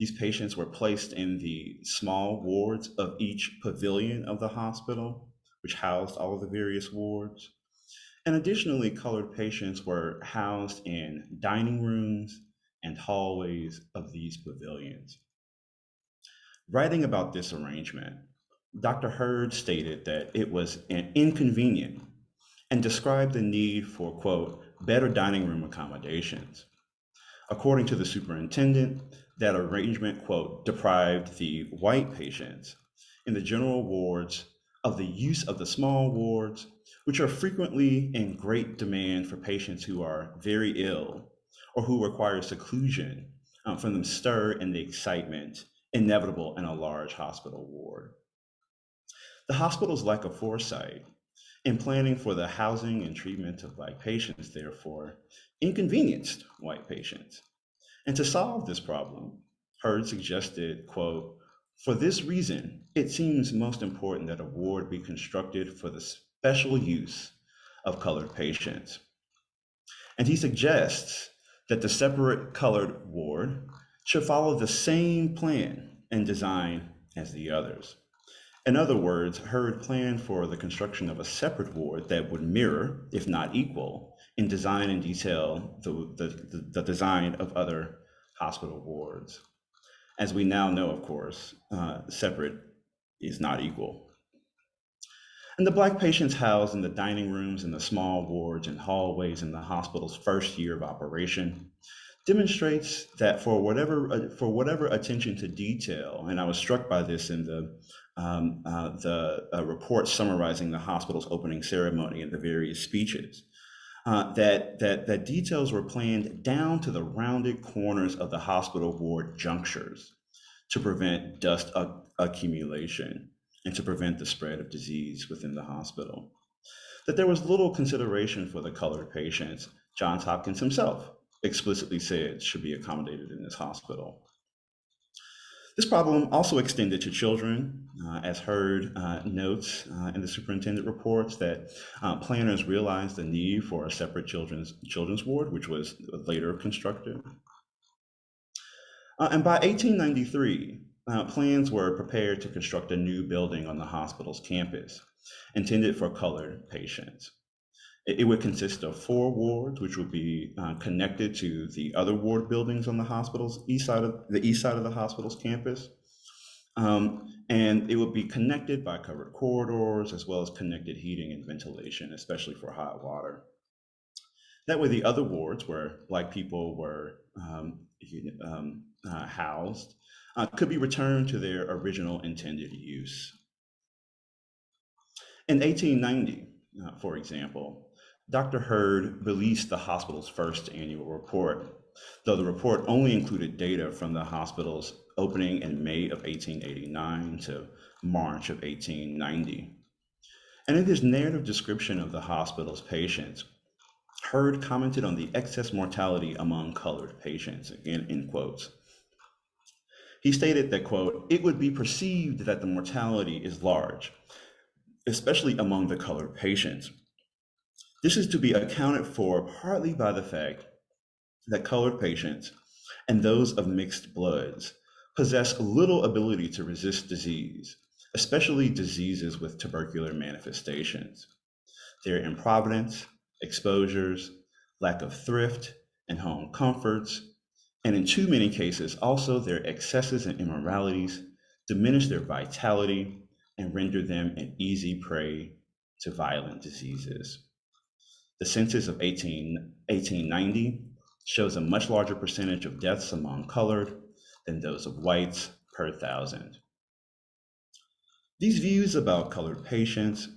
These patients were placed in the small wards of each pavilion of the hospital, which housed all of the various wards. And additionally, colored patients were housed in dining rooms and hallways of these pavilions. Writing about this arrangement, Dr. Hurd stated that it was an inconvenient and described the need for, quote, better dining room accommodations. According to the superintendent, that arrangement, quote, deprived the white patients in the general wards of the use of the small wards which are frequently in great demand for patients who are very ill or who require seclusion um, from the stir and the excitement inevitable in a large hospital ward. The hospital's lack of foresight in planning for the housing and treatment of Black patients, therefore, inconvenienced white patients. And to solve this problem, Hurd suggested, quote, for this reason, it seems most important that a ward be constructed for the special use of colored patients. And he suggests that the separate colored ward should follow the same plan and design as the others. In other words, Hurd planned for the construction of a separate ward that would mirror, if not equal, in design and detail the, the, the design of other hospital wards. As we now know, of course, uh, separate is not equal. And the Black patients housed in the dining rooms and the small wards and hallways in the hospital's first year of operation demonstrates that for whatever uh, for whatever attention to detail, and I was struck by this in the um, uh, the uh, report summarizing the hospital's opening ceremony and the various speeches, uh, that that that details were planned down to the rounded corners of the hospital ward junctures to prevent dust accumulation and to prevent the spread of disease within the hospital. That there was little consideration for the colored patients, Johns Hopkins himself explicitly said should be accommodated in this hospital. This problem also extended to children, uh, as Hurd uh, notes uh, in the superintendent reports that uh, planners realized the need for a separate children's children's ward, which was later constructed. Uh, and by 1893, uh, plans were prepared to construct a new building on the hospital's campus, intended for colored patients. It, would consist of four wards, which would be uh, connected to the other ward buildings on the hospital's east side of the east side of the hospital's campus. Um, and it would be connected by covered corridors as well as connected heating and ventilation, especially for hot water. That way, the other wards where Black people were um, um, uh, housed uh, could be returned to their original intended use. In 1890, uh, for example, Dr. Hurd released the hospital's first annual report, though the report only included data from the hospital's opening in May of 1889 to March of 1890. And in his narrative description of the hospital's patients, Hurd commented on the excess mortality among colored patients, again in quotes. He stated that, quote, it would be perceived that the mortality is large, especially among the colored patients. This is to be accounted for partly by the fact that colored patients and those of mixed bloods possess little ability to resist disease, especially diseases with tubercular manifestations. Their improvidence, exposures, lack of thrift and home comforts, and in too many cases, also their excesses and immoralities diminish their vitality and render them an easy prey to violent diseases. The census of 18, 1890 shows a much larger percentage of deaths among colored than those of whites per thousand. These views about colored patients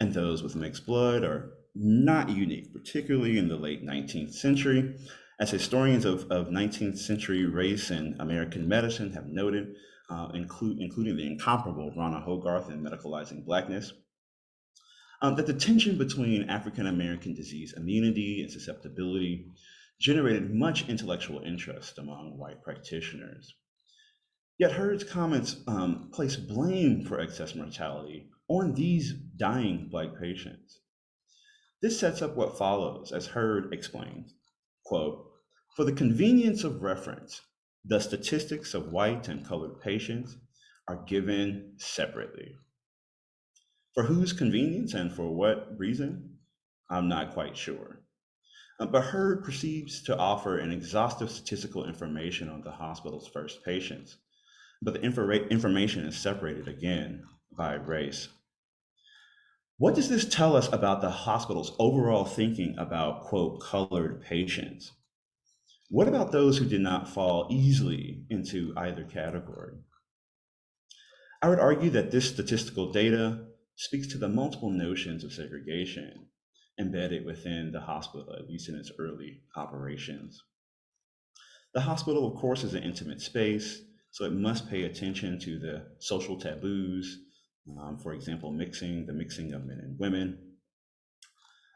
and those with mixed blood are not unique, particularly in the late 19th century, as historians of, of 19th century race and American medicine have noted, uh, include, including the incomparable Rana Hogarth in Medicalizing Blackness, um, that the tension between African American disease immunity and susceptibility generated much intellectual interest among white practitioners. Yet Hurd's comments um, place blame for excess mortality on these dying Black patients. This sets up what follows, as Hurd explains, quote, for the convenience of reference, the statistics of white and colored patients are given separately. For whose convenience and for what reason, I'm not quite sure. Uh, but Hurd proceeds to offer an exhaustive statistical information on the hospital's first patients, but the information is separated again by race. What does this tell us about the hospital's overall thinking about, quote, colored patients? What about those who did not fall easily into either category? I would argue that this statistical data speaks to the multiple notions of segregation embedded within the hospital, at least in its early operations. The hospital, of course, is an intimate space, so it must pay attention to the social taboos um, for example, mixing, the mixing of men and women.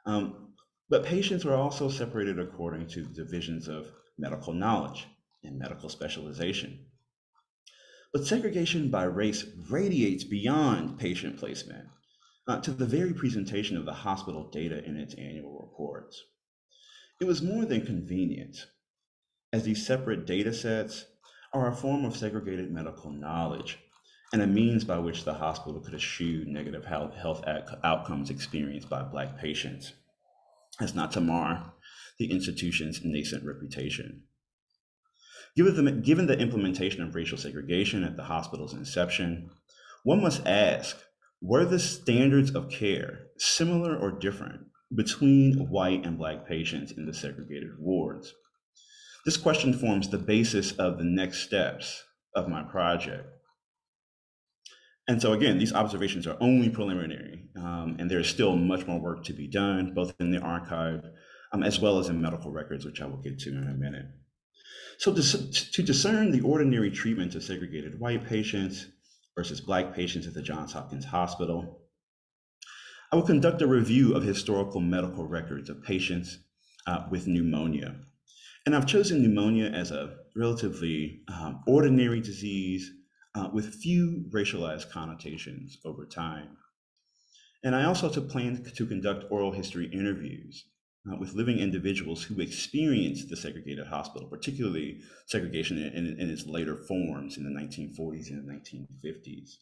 Um, but patients were also separated according to divisions of medical knowledge and medical specialization. But segregation by race radiates beyond patient placement uh, to the very presentation of the hospital data in its annual reports. It was more than convenient, as these separate data sets are a form of segregated medical knowledge and a means by which the hospital could eschew negative health, health outcomes experienced by Black patients, as not to mar the institution's nascent reputation. Given the, given the implementation of racial segregation at the hospital's inception, one must ask, were the standards of care similar or different between white and Black patients in the segregated wards? This question forms the basis of the next steps of my project. And so again, these observations are only preliminary, um, and there is still much more work to be done, both in the archive um, as well as in medical records, which I will get to in a minute. So to, to discern the ordinary treatment of segregated white patients versus Black patients at the Johns Hopkins Hospital, I will conduct a review of historical medical records of patients uh, with pneumonia And I've chosen pneumonia as a relatively um, ordinary disease uh, with few racialized connotations over time. And I also plan to conduct oral history interviews uh, with living individuals who experienced the segregated hospital, particularly segregation in, in, in its later forms in the 1940s and the 1950s.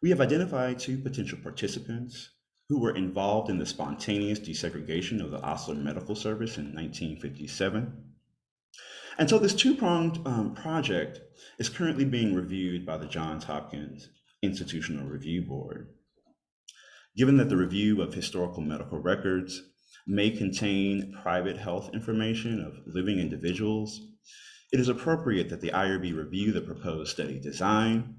We have identified two potential participants who were involved in the spontaneous desegregation of the Osler Medical Service in 1957. And so this two-pronged um, project is currently being reviewed by the Johns Hopkins Institutional Review Board. Given that the review of historical medical records may contain private health information of living individuals, it is appropriate that the IRB review the proposed study design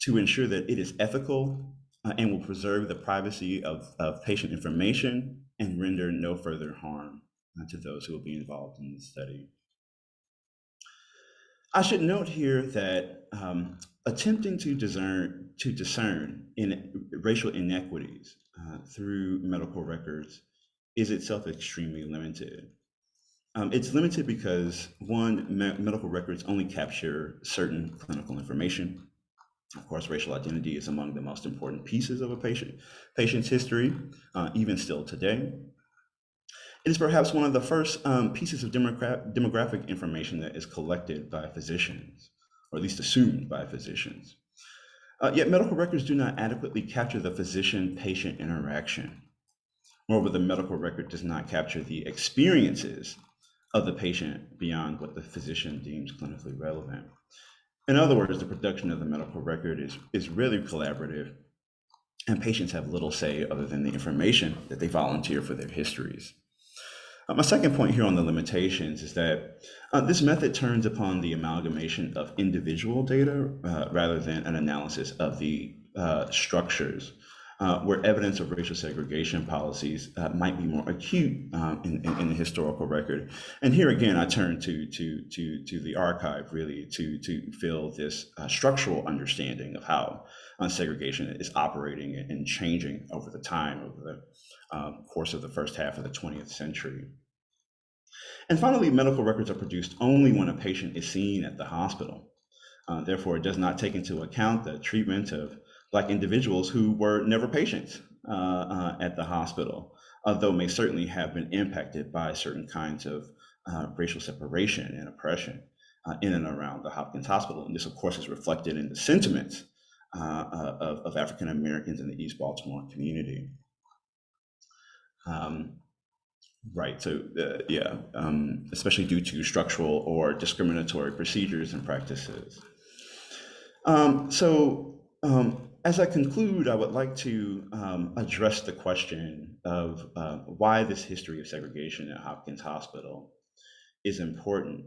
to ensure that it is ethical uh, and will preserve the privacy of, of patient information and render no further harm uh, to those who will be involved in the study. I should note here that um, attempting to discern, to discern in racial inequities uh, through medical records is itself extremely limited. Um, it's limited because one, me medical records only capture certain clinical information. Of course, racial identity is among the most important pieces of a patient patient's history, uh, even still today. It is perhaps one of the first um, pieces of demogra demographic information that is collected by physicians, or at least assumed by physicians. Uh, yet medical records do not adequately capture the physician-patient interaction. Moreover, the medical record does not capture the experiences of the patient beyond what the physician deems clinically relevant. In other words, the production of the medical record is, is really collaborative and patients have little say other than the information that they volunteer for their histories. Uh, my second point here on the limitations is that uh, this method turns upon the amalgamation of individual data uh, rather than an analysis of the uh, structures uh, where evidence of racial segregation policies uh, might be more acute um, in, in, in, the historical record. And here again, I turn to, to, to, to the archive really to, to fill this structural understanding of how segregation is operating and changing over the time of the um, course of the first half of the 20th century. And finally, medical records are produced only when a patient is seen at the hospital. Uh, therefore, it does not take into account the treatment of Black individuals who were never patients uh, uh, at the hospital, although may certainly have been impacted by certain kinds of uh, racial separation and oppression uh, in and around the Hopkins Hospital. And this, of course, is reflected in the sentiments uh, of, of African Americans in the East Baltimore community. Um, right. So, uh, yeah, um, especially due to structural or discriminatory procedures and practices. Um, so, um, as I conclude, I would like to um, address the question of uh, why this history of segregation at Hopkins Hospital is important.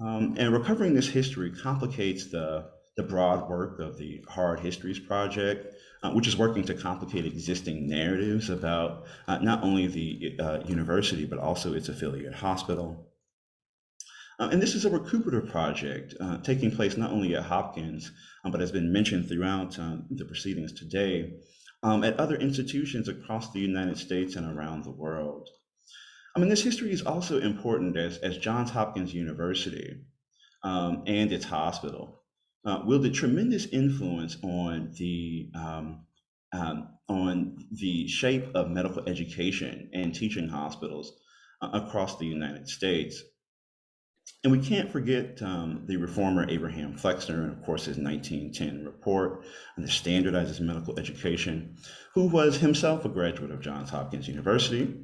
Um, and recovering this history complicates the, the broad work of the Hard Histories Project, uh, which is working to complicate existing narratives about uh, not only the uh, university, but also its affiliate hospital. Uh, and this is a recuperative project uh, taking place not only at Hopkins, um, but has been mentioned throughout uh, the proceedings today, um, at other institutions across the United States and around the world. I mean, this history is also important as, as Johns Hopkins University um, and its hospital uh, wielded tremendous influence on the um, um, on the shape of medical education and teaching hospitals uh, across the United States. And we can't forget um, the reformer Abraham Flexner, and of course his 1910 report on the standardizes medical education, who was himself a graduate of Johns Hopkins University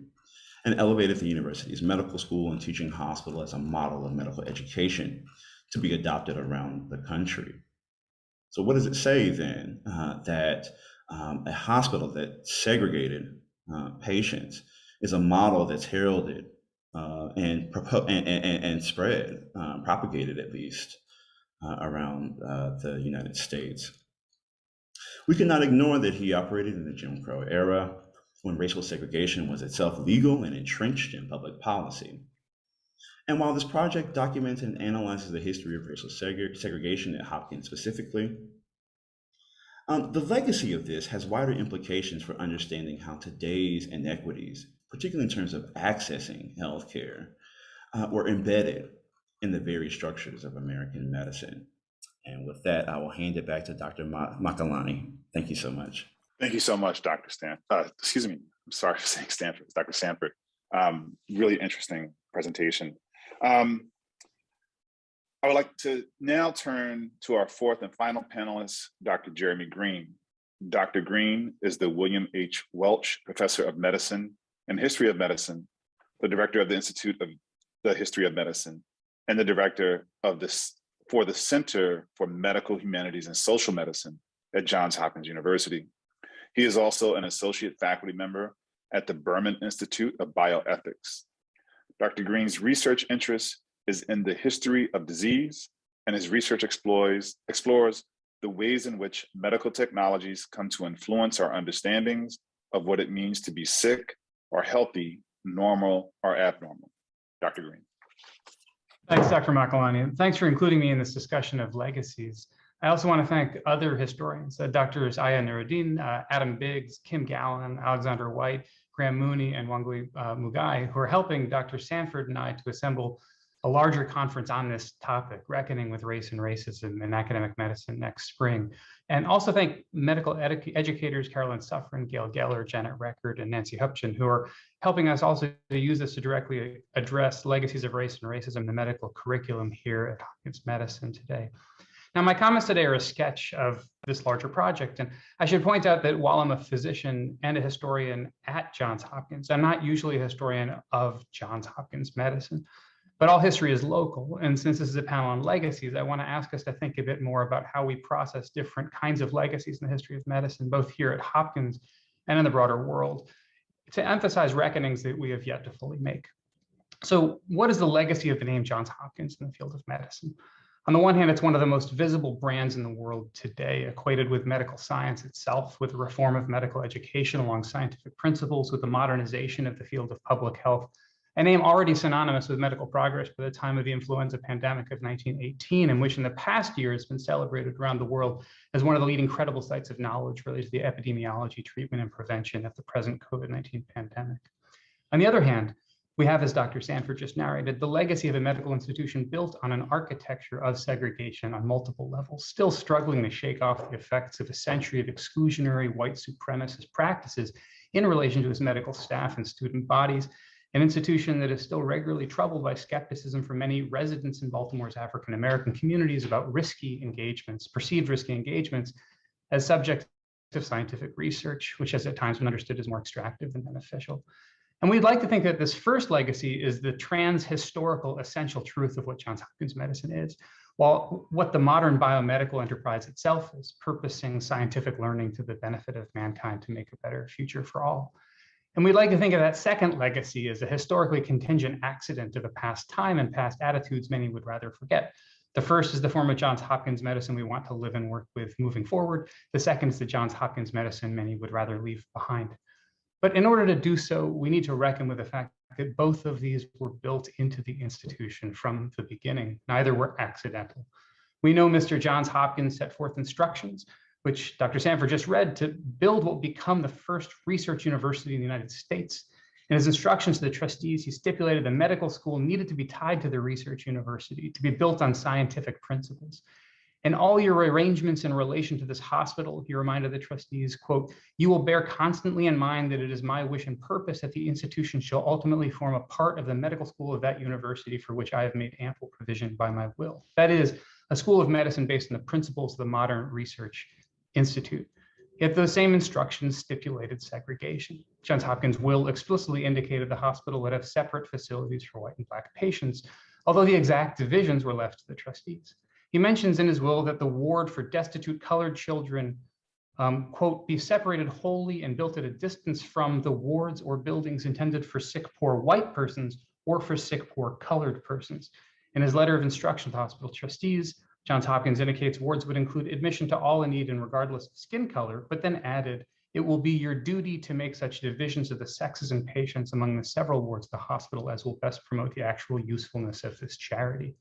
and elevated the university's medical school and teaching hospital as a model of medical education to be adopted around the country. So what does it say then uh, that um, a hospital that segregated uh, patients is a model that's heralded uh, and, and, and, and, spread, um, propagated at least, uh, around uh, the United States. We cannot ignore that he operated in the Jim Crow era when racial segregation was itself legal and entrenched in public policy. And while this project documents and analyzes the history of racial seg segregation at Hopkins specifically, um, the legacy of this has wider implications for understanding how today's inequities, particularly in terms of accessing healthcare, uh, were embedded in the very structures of American medicine. And with that, I will hand it back to Dr. Ma- Makalani. Thank you so much. Thank you so much, Dr. Stan. Uh, excuse me. I'm sorry for saying Stanford. It's Dr. Sanford. Um, really interesting presentation. Um, I would like to now turn to our fourth and final panelist, Dr. Jeremy Greene. Dr. Greene is the William H. Welch Professor of Medicine and History of Medicine, the Director of the Institute of the History of Medicine, and the Director of this for the Center for Medical Humanities and Social Medicine at Johns Hopkins University. He is also an associate faculty member at the Berman Institute of Bioethics. Dr. Greene's research interest is in the history of disease, and his research explores, explores the ways in which medical technologies come to influence our understandings of what it means to be sick or healthy, normal or abnormal. Dr. Greene. Thanks, Dr. Makalani. and Thanks for including me in this discussion of legacies. I also want to thank other historians, uh, Drs. Ayah Nuriddin, uh, Adam Biggs, Kim Gallon, Alexander White, Graham Mooney, and Wangui uh, Muigai, who are helping Dr. Sanford and I to assemble a larger conference on this topic, Reckoning with Race and Racism in Academic Medicine next spring. And also thank medical edu educators, Carolyn Sufrin, Gail Geller, Janet Record, and Nancy Hueppchen, who are helping us also to use this to directly address legacies of race and racism in the medical curriculum here at Hopkins Medicine today. Now, my comments today are a sketch of this larger project. And I should point out that while I'm a physician and a historian at Johns Hopkins, I'm not usually a historian of Johns Hopkins medicine. But all history is local. And since this is a panel on legacies, I want to ask us to think a bit more about how we process different kinds of legacies in the history of medicine, both here at Hopkins and in the broader world, to emphasize reckonings that we have yet to fully make. So what is the legacy of the name Johns Hopkins in the field of medicine? On the one hand, it's one of the most visible brands in the world today, equated with medical science itself, with the reform of medical education along scientific principles, with the modernization of the field of public health, a name already synonymous with medical progress by the time of the influenza pandemic of 1918, and which in the past year has been celebrated around the world as one of the leading credible sites of knowledge related to the epidemiology, treatment, and prevention of the present COVID-19 pandemic. On the other hand, we have, as Dr. Sanford just narrated, the legacy of a medical institution built on an architecture of segregation on multiple levels, still struggling to shake off the effects of a century of exclusionary white supremacist practices in relation to its medical staff and student bodies, an institution that is still regularly troubled by skepticism from many residents in Baltimore's African American communities about risky engagements, perceived risky engagements as subject of scientific research, which has at times been understood as more extractive than beneficial. And we'd like to think that this first legacy is the trans-historical essential truth of what Johns Hopkins medicine is, while what the modern biomedical enterprise itself is, purposing scientific learning to the benefit of mankind to make a better future for all. And we'd like to think of that second legacy as a historically contingent accident of a past time and past attitudes many would rather forget. The first is the form of Johns Hopkins medicine we want to live and work with moving forward. The second is the Johns Hopkins medicine many would rather leave behind. But in order to do so, we need to reckon with the fact that both of these were built into the institution from the beginning. Neither were accidental. We know Mr. Johns Hopkins set forth instructions which Dr. Sanford just read, to build what will become the first research university in the United States. In his instructions to the trustees, he stipulated the medical school needed to be tied to the research university, to be built on scientific principles. And all your arrangements in relation to this hospital, he reminded the trustees, quote, you will bear constantly in mind that it is my wish and purpose that the institution shall ultimately form a part of the medical school of that university for which I have made ample provision by my will. That is, a school of medicine based on the principles of the modern research Institute. Yet those same instructions stipulated segregation. Johns Hopkins will explicitly indicated the hospital would have separate facilities for white and black patients, although the exact divisions were left to the trustees. He mentions in his will that the ward for destitute colored children, um, quote, be separated wholly and built at a distance from the wards or buildings intended for sick, poor white persons or for sick, poor colored persons. In his letter of instruction to hospital trustees, Johns Hopkins indicates wards would include admission to all in need and regardless of skin color, but then added, it will be your duty to make such divisions of the sexes and patients among the several wards of the hospital as will best promote the actual usefulness of this charity.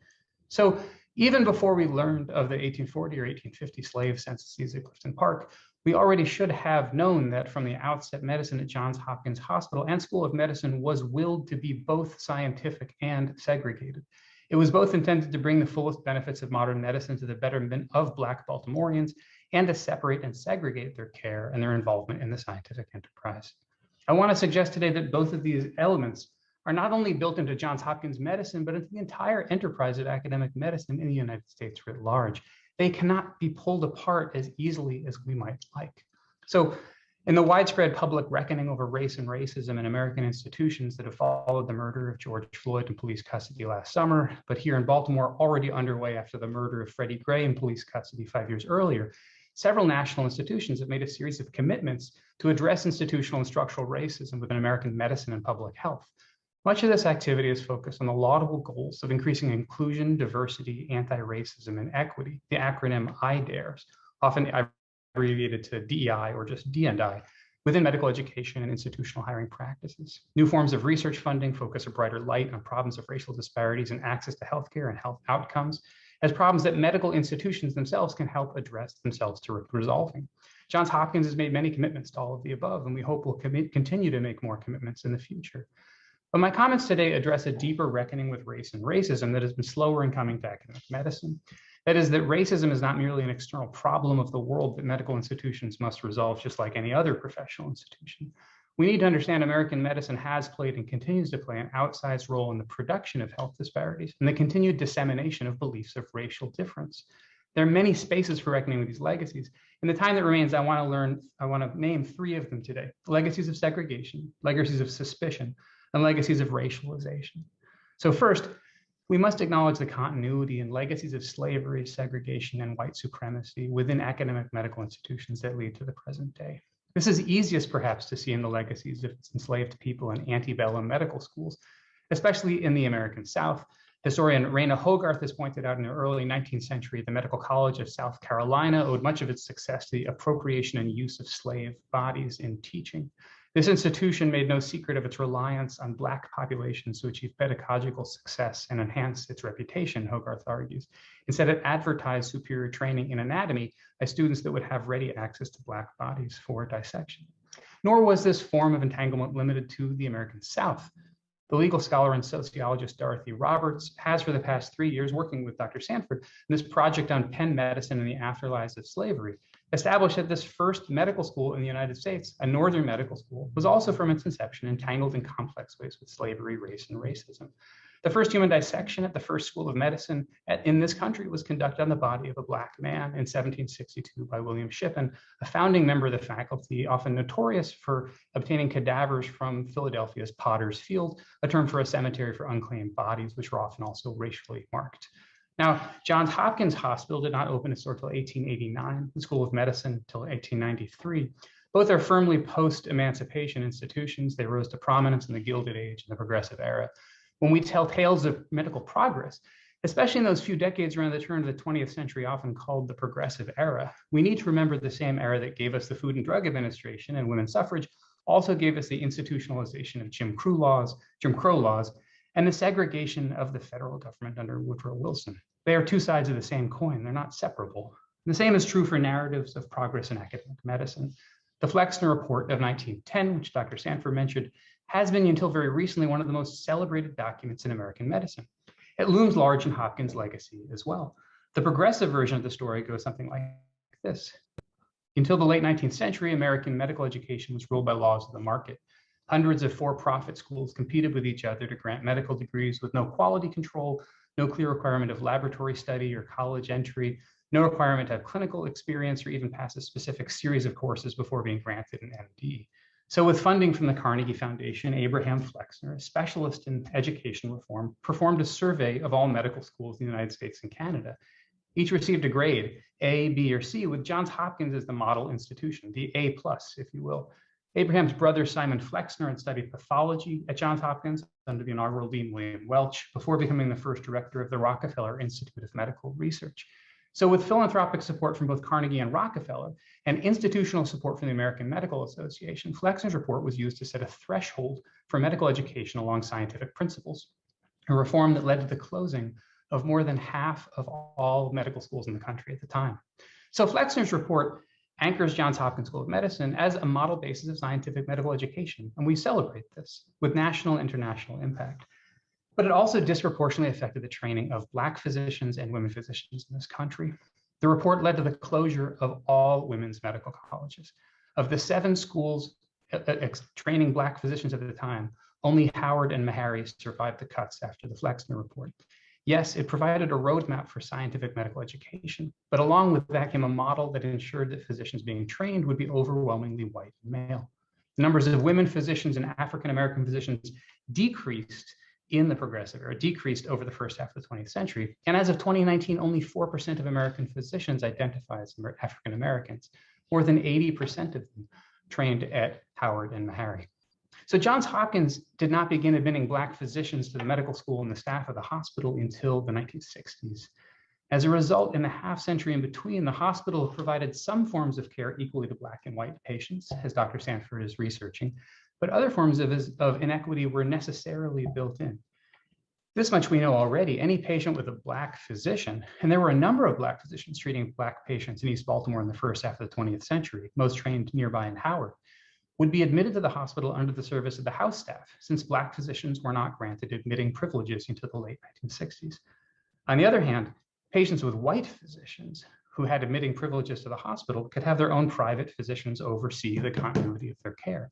So even before we learned of the 1840 or 1850 slave censuses at Clifton Park, We already should have known that from the outset, medicine at Johns Hopkins Hospital and School of Medicine was willed to be both scientific and segregated. It was both intended to bring the fullest benefits of modern medicine to the betterment of Black Baltimoreans and to separate and segregate their care and their involvement in the scientific enterprise. I want to suggest today that both of these elements are not only built into Johns Hopkins medicine, but into the entire enterprise of academic medicine in the United States writ large. They cannot be pulled apart as easily as we might like. So in the widespread public reckoning over race and racism in American institutions that have followed the murder of George Floyd in police custody last summer, but here in Baltimore already underway after the murder of Freddie Gray in police custody five years earlier, several national institutions have made a series of commitments to address institutional and structural racism within American medicine and public health. Much of this activity is focused on the laudable goals of increasing inclusion, diversity, anti-racism, and equity, the acronym IDARES, often abbreviated to DEI or just D&I, within medical education and institutional hiring practices. New forms of research funding focus a brighter light on problems of racial disparities and access to healthcare and health outcomes as problems that medical institutions themselves can help address themselves to resolving. Johns Hopkins has made many commitments to all of the above, and we hope will continue to make more commitments in the future. But my comments today address a deeper reckoning with race and racism that has been slower in coming to academic medicine. That is that racism is not merely an external problem of the world that medical institutions must resolve just like any other professional institution. We need to understand American medicine has played and continues to play an outsized role in the production of health disparities and the continued dissemination of beliefs of racial difference. There are many spaces for reckoning with these legacies. In the time that remains, I want to learn, I want to name three of them today. Legacies of segregation, legacies of suspicion, and legacies of racialization. So first, we must acknowledge the continuity and legacies of slavery, segregation, and white supremacy within academic medical institutions that lead to the present day. This is easiest perhaps to see in the legacies of enslaved people in antebellum medical schools, especially in the American South. Historian Rana Hogarth has pointed out in the early 19th century, the Medical College of South Carolina owed much of its success to the appropriation and use of slave bodies in teaching. This institution made no secret of its reliance on Black populations to achieve pedagogical success and enhance its reputation, Hogarth argues. Instead, it advertised superior training in anatomy by students that would have ready access to Black bodies for dissection. Nor was this form of entanglement limited to the American South. The legal scholar and sociologist Dorothy Roberts has for the past three years working with Dr. Sanford in this project on Penn medicine and the afterlives of slavery established that this first medical school in the United States, a northern medical school, was also from its inception entangled in complex ways with slavery, race, and racism. The first human dissection at the first school of medicine at, in this country was conducted on the body of a Black man in 1762 by William Shippen, a founding member of the faculty, often notorious for obtaining cadavers from Philadelphia's Potter's Field, a term for a cemetery for unclaimed bodies, which were often also racially marked. Now, Johns Hopkins Hospital did not open its door until 1889, the School of Medicine until 1893. Both are firmly post-emancipation institutions. They rose to prominence in the Gilded Age and the Progressive Era. When we tell tales of medical progress, especially in those few decades around the turn of the 20th century, often called the Progressive Era, we need to remember the same era that gave us the Food and Drug Administration and women's suffrage also gave us the institutionalization of Jim Crow laws, Jim Crow laws, and the segregation of the federal government under Woodrow Wilson. They are two sides of the same coin. They're not separable. The same is true for narratives of progress in academic medicine. The Flexner Report of 1910, which Dr. Sanford mentioned, has been until very recently one of the most celebrated documents in American medicine. It looms large in Hopkins' legacy as well. The progressive version of the story goes something like this. Until the late 19th century, American medical education was ruled by laws of the market. Hundreds of for-profit schools competed with each other to grant medical degrees with no quality control, no clear requirement of laboratory study or college entry, no requirement to have clinical experience or even pass a specific series of courses before being granted an MD. So with funding from the Carnegie Foundation, Abraham Flexner, a specialist in education reform, performed a survey of all medical schools in the United States and Canada. Each received a grade, A, B, or C, with Johns Hopkins as the model institution, the A plus, if you will. Abraham's brother, Simon Flexner, had studied pathology at Johns Hopkins under the inaugural Dean William Welch before becoming the first director of the Rockefeller Institute of Medical Research. So with philanthropic support from both Carnegie and Rockefeller and institutional support from the American Medical Association, Flexner's report was used to set a threshold for medical education along scientific principles, a reform that led to the closing of more than half of all medical schools in the country at the time. So Flexner's report anchors Johns Hopkins School of Medicine as a model basis of scientific medical education, and we celebrate this with national and international impact. But it also disproportionately affected the training of Black physicians and women physicians in this country. The report led to the closure of all women's medical colleges. Of the seven schools uh, uh, training Black physicians at the time, only Howard and Meharry survived the cuts after the Flexner report. Yes, it provided a roadmap for scientific medical education, but along with that came a model that ensured that physicians being trained would be overwhelmingly white and male. The numbers of women physicians and African-American physicians decreased in the progressive era, decreased over the first half of the 20th century. And as of 2019, only 4% of American physicians identify as African-Americans, more than 80% of them trained at Howard and Meharry. So Johns Hopkins did not begin admitting Black physicians to the medical school and the staff of the hospital until the 1960s. As a result, in the half century in between, the hospital provided some forms of care equally to Black and white patients, as Dr. Sanford is researching, but other forms of, of inequity were necessarily built in. This much we know already, any patient with a Black physician, and there were a number of Black physicians treating Black patients in East Baltimore in the first half of the 20th century, most trained nearby in Howard, would be admitted to the hospital under the service of the house staff, since Black physicians were not granted admitting privileges into the late 1960s. On the other hand, patients with white physicians who had admitting privileges to the hospital could have their own private physicians oversee the continuity of their care.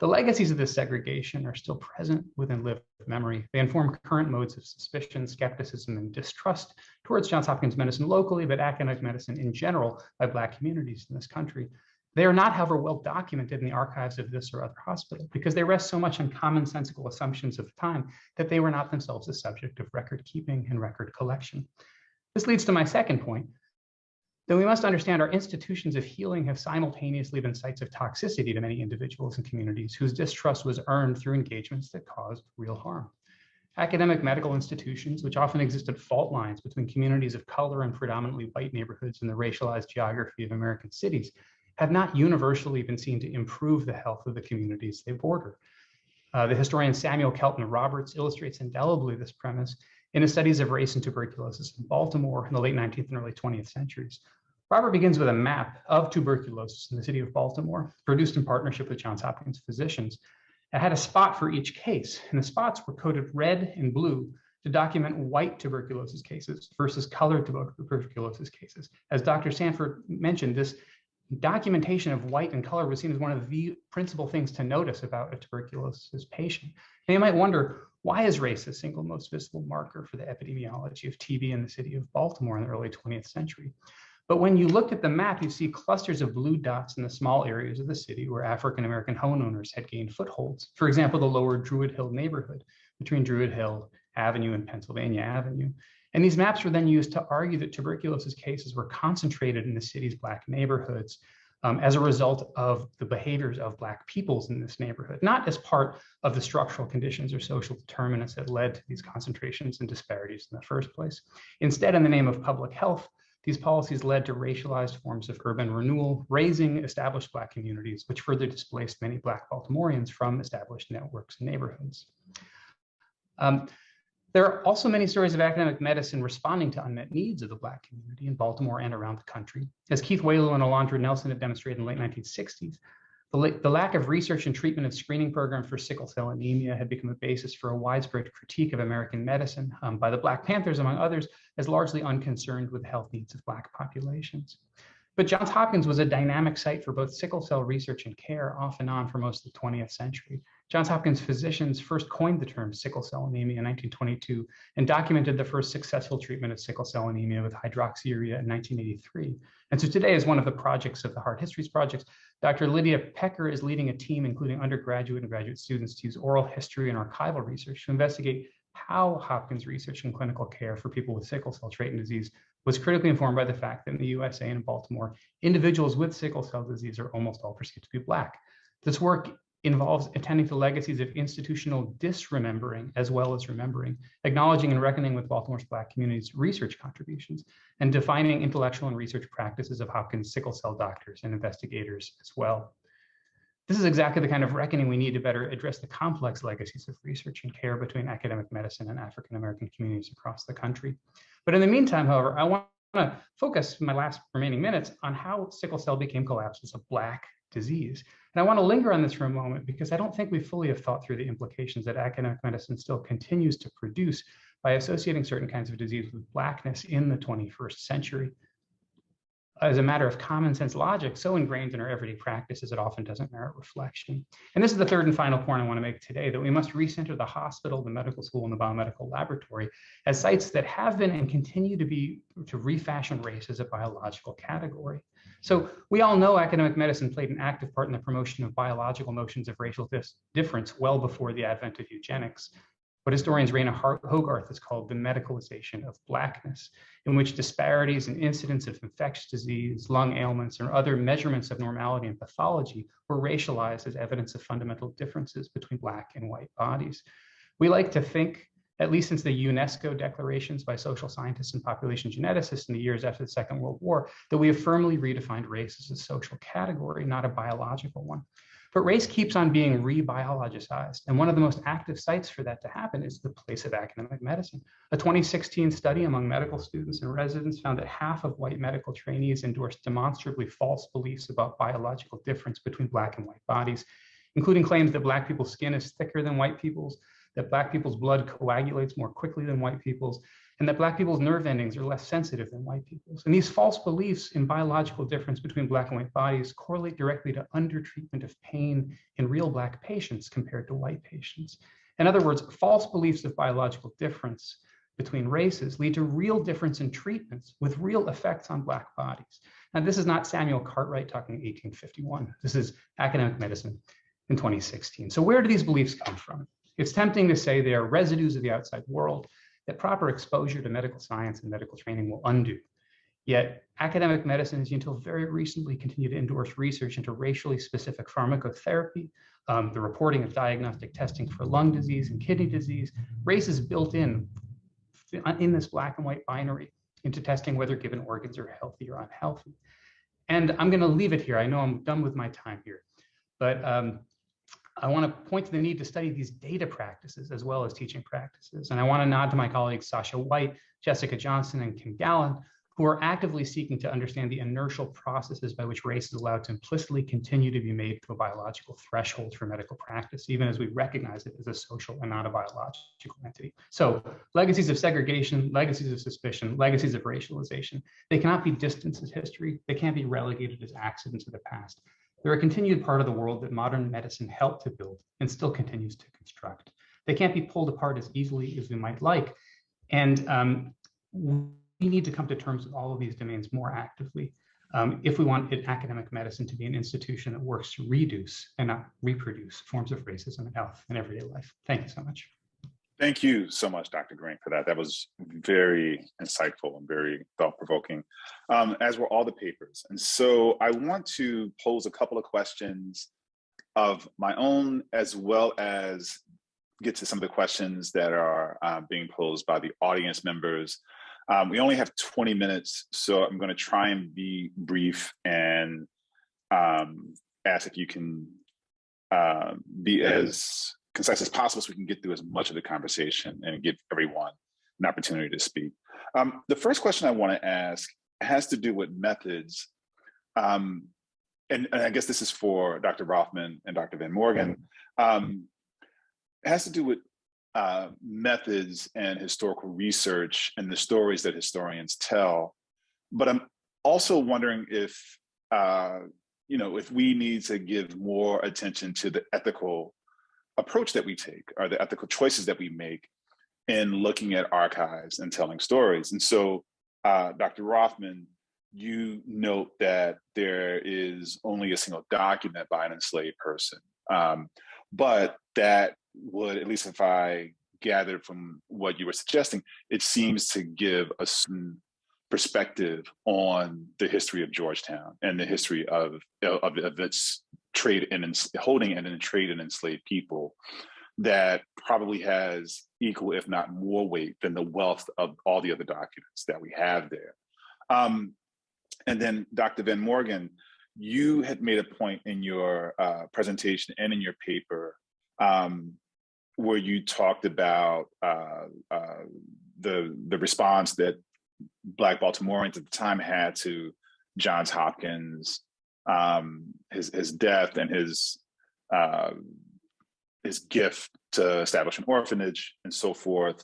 The legacies of this segregation are still present within lived memory. They inform current modes of suspicion, skepticism, and distrust towards Johns Hopkins medicine locally, but academic medicine in general by Black communities in this country. They are not, however, well documented in the archives of this or other hospital because they rest so much on commonsensical assumptions of the time that they were not themselves the subject of record keeping and record collection. This leads to my second point, that we must understand our institutions of healing have simultaneously been sites of toxicity to many individuals and communities whose distrust was earned through engagements that caused real harm. Academic medical institutions, which often exist at fault lines between communities of color and predominantly white neighborhoods in the racialized geography of American cities, have not universally been seen to improve the health of the communities they border. Uh, the historian Samuel Kelton Roberts illustrates indelibly this premise in his studies of race and tuberculosis in Baltimore in the late 19th and early 20th centuries. Robert begins with a map of tuberculosis in the city of Baltimore, produced in partnership with Johns Hopkins physicians. It had a spot for each case, and the spots were coded red and blue to document white tuberculosis cases versus colored tuberculosis cases. As Dr. Sanford mentioned, this documentation of white and color was seen as one of the principal things to notice about a tuberculosis patient. Now you might wonder, why is race the single most visible marker for the epidemiology of TB in the city of Baltimore in the early 20th century? But when you look at the map, you see clusters of blue dots in the small areas of the city where African-American homeowners had gained footholds. For example, the lower Druid Hill neighborhood between Druid Hill Avenue and Pennsylvania Avenue. And these maps were then used to argue that tuberculosis cases were concentrated in the city's Black neighborhoods um, as a result of the behaviors of Black peoples in this neighborhood, not as part of the structural conditions or social determinants that led to these concentrations and disparities in the first place. Instead, in the name of public health, these policies led to racialized forms of urban renewal, razing established Black communities, which further displaced many Black Baltimoreans from established networks and neighborhoods. Um, there are also many stories of academic medicine responding to unmet needs of the Black community in Baltimore and around the country. As Keith Wailoo and Alondra Nelson have demonstrated in the late 1960s, the, the, lack of research and treatment of screening programs for sickle cell anemia had become a basis for a widespread critique of American medicine um, by the Black Panthers, among others, as largely unconcerned with the health needs of Black populations. But Johns Hopkins was a dynamic site for both sickle cell research and care off and on for most of the 20th century. Johns Hopkins physicians first coined the term sickle cell anemia in 1922 and documented the first successful treatment of sickle cell anemia with hydroxyurea in 1983. And so today, as one of the projects of the Hard Histories projects, Dr. Lydia Pecker is leading a team, including undergraduate and graduate students, to use oral history and archival research to investigate how Hopkins research and clinical care for people with sickle cell trait and disease was critically informed by the fact that in the USA and in Baltimore, individuals with sickle cell disease are almost all perceived to be Black. This work involves attending to legacies of institutional disremembering as well as remembering, acknowledging and reckoning with Baltimore's Black community's research contributions, and defining intellectual and research practices of Hopkins sickle cell doctors and investigators as well. This is exactly the kind of reckoning we need to better address the complex legacies of research and care between academic medicine and African-American communities across the country. But in the meantime, however, I want to focus my last remaining minutes on how sickle cell became collapsed as a black disease. And I want to linger on this for a moment because I don't think we fully have thought through the implications that academic medicine still continues to produce by associating certain kinds of disease with blackness in the 21st century. As a matter of common sense logic, so ingrained in our everyday practices, it often doesn't merit reflection. And this is the third and final point I want to make today, that we must recenter the hospital, the medical school, and the biomedical laboratory as sites that have been and continue to be to refashion race as a biological category. So we all know academic medicine played an active part in the promotion of biological notions of racial difference well before the advent of eugenics. What historians Rana Hogarth has called the medicalization of Blackness, in which disparities in incidence of infectious disease, lung ailments, or other measurements of normality and pathology were racialized as evidence of fundamental differences between Black and white bodies. We like to think at least since the UNESCO declarations by social scientists and population geneticists in the years after the Second World War, that we have firmly redefined race as a social category, not a biological one. But race keeps on being re-biologicized. And one of the most active sites for that to happen is the place of academic medicine. A 2016 study among medical students and residents found that half of white medical trainees endorsed demonstrably false beliefs about biological difference between black and white bodies, including claims that black people's skin is thicker than white people's, that black people's blood coagulates more quickly than white people's, and that black people's nerve endings are less sensitive than white people's. And these false beliefs in biological difference between black and white bodies correlate directly to undertreatment of pain in real black patients compared to white patients. In other words, false beliefs of biological difference between races lead to real difference in treatments with real effects on black bodies. Now, this is not Samuel Cartwright talking 1851. This is academic medicine in 2016. So where do these beliefs come from? It's tempting to say they are residues of the outside world that proper exposure to medical science and medical training will undo. Yet academic medicines until very recently continue to endorse research into racially specific pharmacotherapy, um, the reporting of diagnostic testing for lung disease and kidney disease. Race is built in in this black and white binary into testing whether given organs are healthy or unhealthy. And I'm going to leave it here. I know I'm done with my time here, but um, I want to point to the need to study these data practices as well as teaching practices. And I want to nod to my colleagues Sasha White, Jessica Johnson, and Kim Gallon, who are actively seeking to understand the inertial processes by which race is allowed to implicitly continue to be made to a biological threshold for medical practice, even as we recognize it as a social and not a biological entity. So legacies of segregation, legacies of suspicion, legacies of racialization, they cannot be distanced as history. They can't be relegated as accidents of the past. They're a continued part of the world that modern medicine helped to build and still continues to construct. They can't be pulled apart as easily as we might like. And um, we need to come to terms with all of these domains more actively um, if we want academic medicine to be an institution that works to reduce and not reproduce forms of racism in health and everyday life. Thank you so much. Thank you so much, Dr. Greene, for that. That was very insightful and very thought-provoking, um, as were all the papers. And so I want to pose a couple of questions of my own, as well as get to some of the questions that are uh, being posed by the audience members. Um, we only have 20 minutes, so I'm gonna try and be brief and um, ask if you can uh, be as concise as possible so we can get through as much of the conversation and give everyone an opportunity to speak. Um, the first question I want to ask has to do with methods. Um, and, and, I guess this is for Dr. Rothman and Dr. Van Morgan. Um, it has to do with uh, methods and historical research and the stories that historians tell. But I'm also wondering if, uh, you know, if we need to give more attention to the ethical approach that we take or the ethical choices that we make in looking at archives and telling stories. And so, uh, Dr. Rothman, you note that there is only a single document by an enslaved person, um, but that would, at least if I gathered from what you were suggesting, it seems to give a certain perspective on the history of Georgetown and the history of, of, of its trade and holding and in trade and enslaved people that probably has equal, if not more weight than the wealth of all the other documents that we have there. Um, and then Dr. Van Morgan, you had made a point in your uh, presentation and in your paper um, where you talked about uh, uh, the, the response that Black Baltimoreans at the time had to Johns Hopkins, um, his his death and his uh, his gift to establish an orphanage and so forth.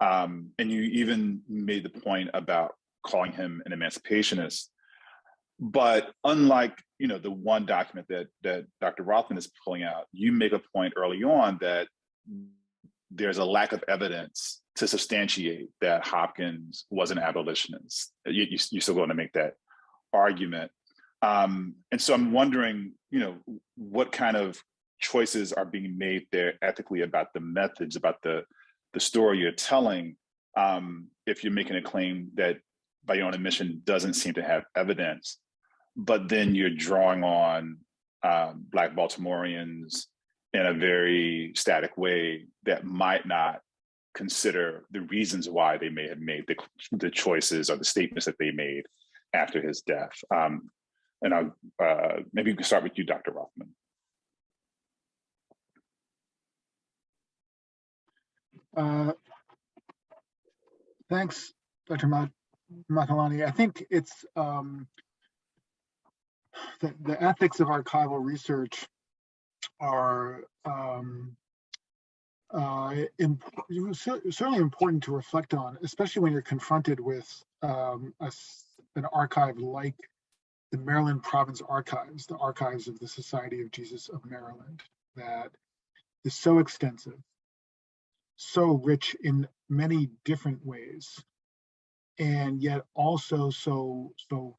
Um, and you even made the point about calling him an emancipationist. But unlike you know the one document that that Dr. Rothman is pulling out, you make a point early on that there's a lack of evidence to substantiate that Hopkins was an abolitionist. You, you, you're still going to make that argument. Um, and so I'm wondering, you know, what kind of choices are being made there ethically about the methods, about the, the story you're telling, um, if you're making a claim that by your own admission doesn't seem to have evidence, but then you're drawing on um, Black Baltimoreans in a very static way that might not consider the reasons why they may have made the, the choices or the statements that they made after his death. Um, and I'll, uh, maybe we can start with you, Dr. Rothman. Uh, Thanks, Dr. Ma- Makalani. I think it's um, the, the ethics of archival research are um, uh, imp- certainly important to reflect on, especially when you're confronted with um, a an archive like the Maryland Province Archives, the Archives of the Society of Jesus of Maryland, that is so extensive, so rich in many different ways, and yet also so so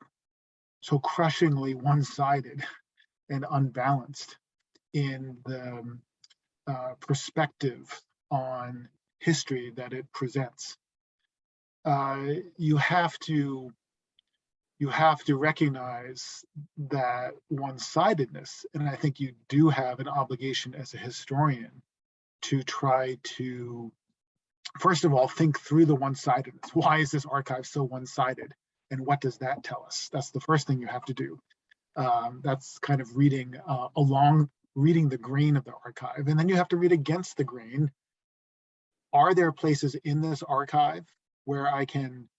so crushingly one-sided and unbalanced in the um, uh, perspective on history that it presents. Uh, you have to you have to recognize that one-sidedness, and I think you do have an obligation as a historian to try to, first of all, think through the one-sidedness. Why is this archive so one-sided? And what does that tell us? That's the first thing you have to do. Um, that's kind of reading uh, along, reading the grain of the archive. And then you have to read against the grain. Are there places in this archive where I can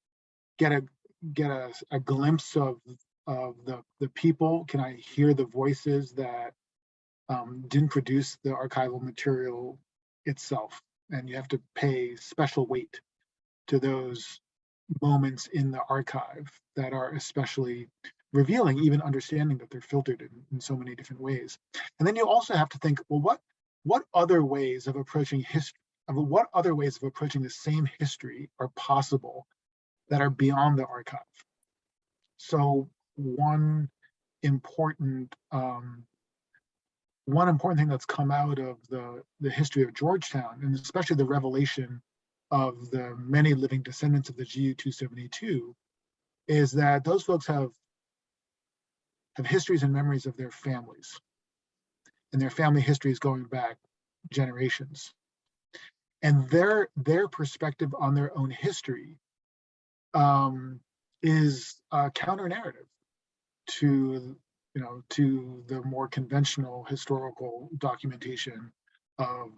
get a get a, a glimpse of of the the people? Can I hear the voices that um, didn't produce the archival material itself? And you have to pay special weight to those moments in the archive that are especially revealing, even understanding that they're filtered in, in so many different ways. And then you also have to think, well, what what other ways of approaching history, of what other ways of approaching the same history are possible that are beyond the archive? So one important um, one important thing that's come out of the the history of Georgetown, and especially the revelation of the many living descendants of the GU 272, is that those folks have have histories and memories of their families and their family histories going back generations and their their perspective on their own history um, is a counter narrative to you know to the more conventional historical documentation of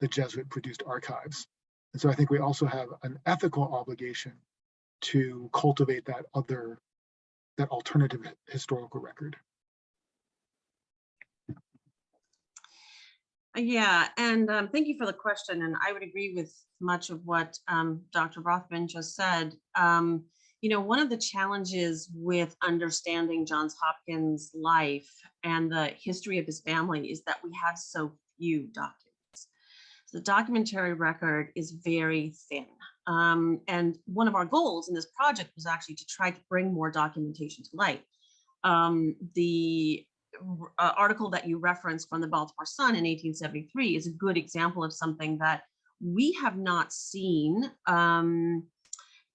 the Jesuit produced archives. And so I think we also have an ethical obligation to cultivate that other that alternative historical record. Yeah, and um, thank you for the question. And I would agree with much of what um, Dr. Rothman just said. Um, you know, one of the challenges with understanding Johns Hopkins' life and the history of his family is that we have so few documents. So the documentary record is very thin. Um, and one of our goals in this project was actually to try to bring more documentation to light. Um, the uh, article that you referenced from the Baltimore Sun in 1873 is a good example of something that we have not seen um,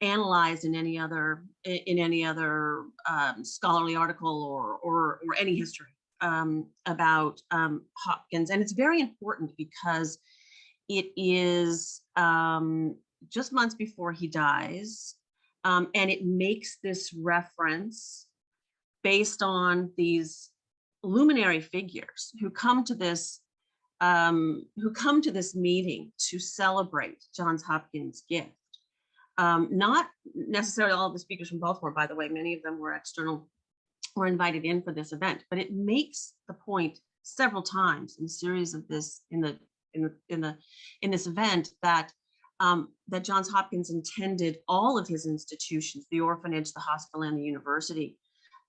analyzed in any other in any other um, scholarly article or or, or any history um, about um, Hopkins, and it's very important because it is um, just months before he dies, um, and it makes this reference based on these luminary figures who come to this um, who come to this meeting to celebrate Johns Hopkins' gift. Um, not necessarily all of the speakers from Baltimore, by the way, many of them were external, were invited in for this event, but it makes the point several times in a series of this, in the, in the, in the, in this event that um, that Johns Hopkins intended all of his institutions, the orphanage, the hospital, and the university,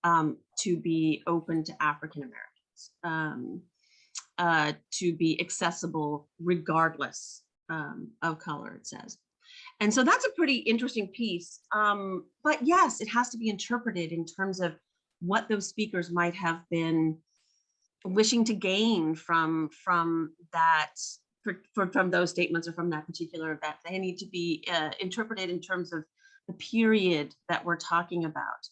um, to be open to African Americans, um, uh, to be accessible regardless um, of color, it says. And so that's a pretty interesting piece. Um, but yes, it has to be interpreted in terms of what those speakers might have been wishing to gain from, from that for, from those statements or from that particular event. They need to be uh, interpreted in terms of the period that we're talking about.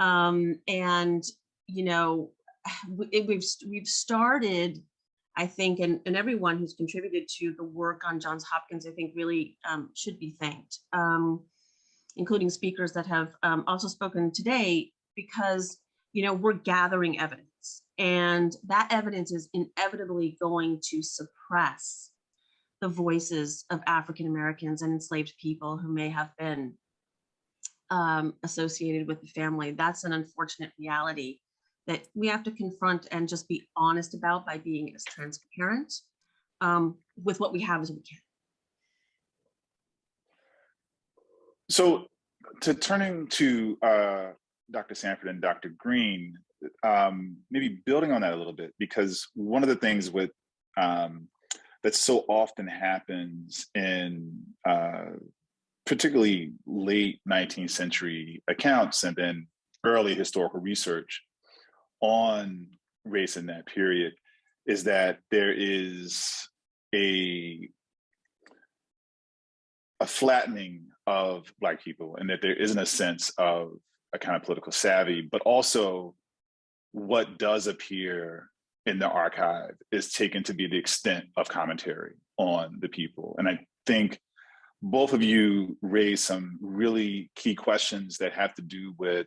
Um, and, you know, we- we've, we've started, I think, and, and everyone who's contributed to the work on Johns Hopkins, I think really um, should be thanked, um, including speakers that have um, also spoken today, because, you know, we're gathering evidence and that evidence is inevitably going to suppress the voices of African Americans and enslaved people who may have been um, associated with the family. That's an unfortunate reality that we have to confront and just be honest about by being as transparent um, with what we have as we can. So to turning to uh, Dr. Sanford and Dr. Greene, um, maybe building on that a little bit, because one of the things with um, that so often happens in uh, particularly late 19th century accounts and then early historical research on race in that period is that there is a a flattening of black people and that there isn't a sense of a kind of political savvy, but also what does appear in the archive is taken to be the extent of commentary on the people. And I think both of you raised some really key questions that have to do with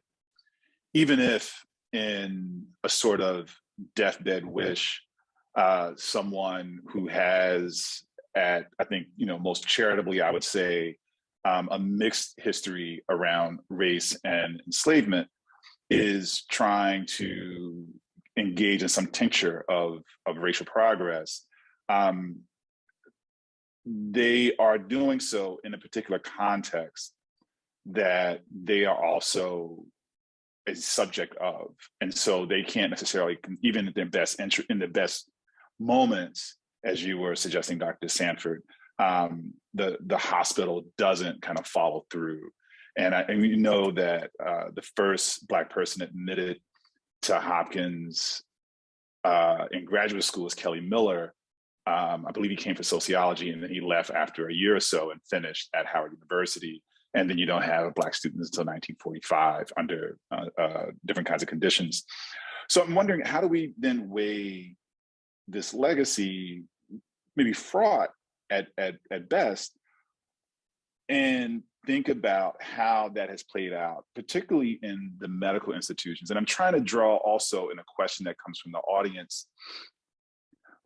even if in a sort of deathbed wish, uh, someone who has at, I think, you know, most charitably, I would say, um, a mixed history around race and enslavement is trying to engage in some tincture of, of racial progress, um, they are doing so in a particular context that they are also a subject of. And so they can't necessarily, even in their best in the best moments, as you were suggesting, Dr. Sanford, um, the, the hospital doesn't kind of follow through. And, I, and we know that uh, the first Black person admitted to Hopkins uh, in graduate school is Kelly Miller. Um, I believe he came for sociology and then he left after a year or so and finished at Howard University. And then you don't have Black students until 1945 under uh, uh, different kinds of conditions. So I'm wondering, how do we then weigh this legacy, maybe fraught at, at, at best, and think about how that has played out, particularly in the medical institutions. And I'm trying to draw also in a question that comes from the audience,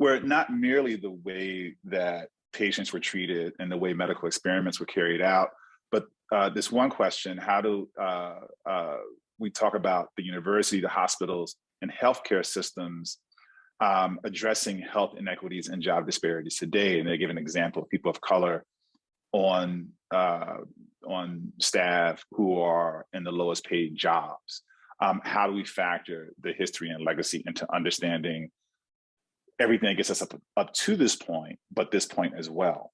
where not merely the way that patients were treated and the way medical experiments were carried out, but uh, this one question, how do uh, uh, we talk about the university, the hospitals, and healthcare systems um, addressing health inequities and job disparities today? And they give an example of people of color on uh, on staff who are in the lowest paid jobs. Um, how do we factor the history and legacy into understanding everything that gets us up, up to this point, but this point as well?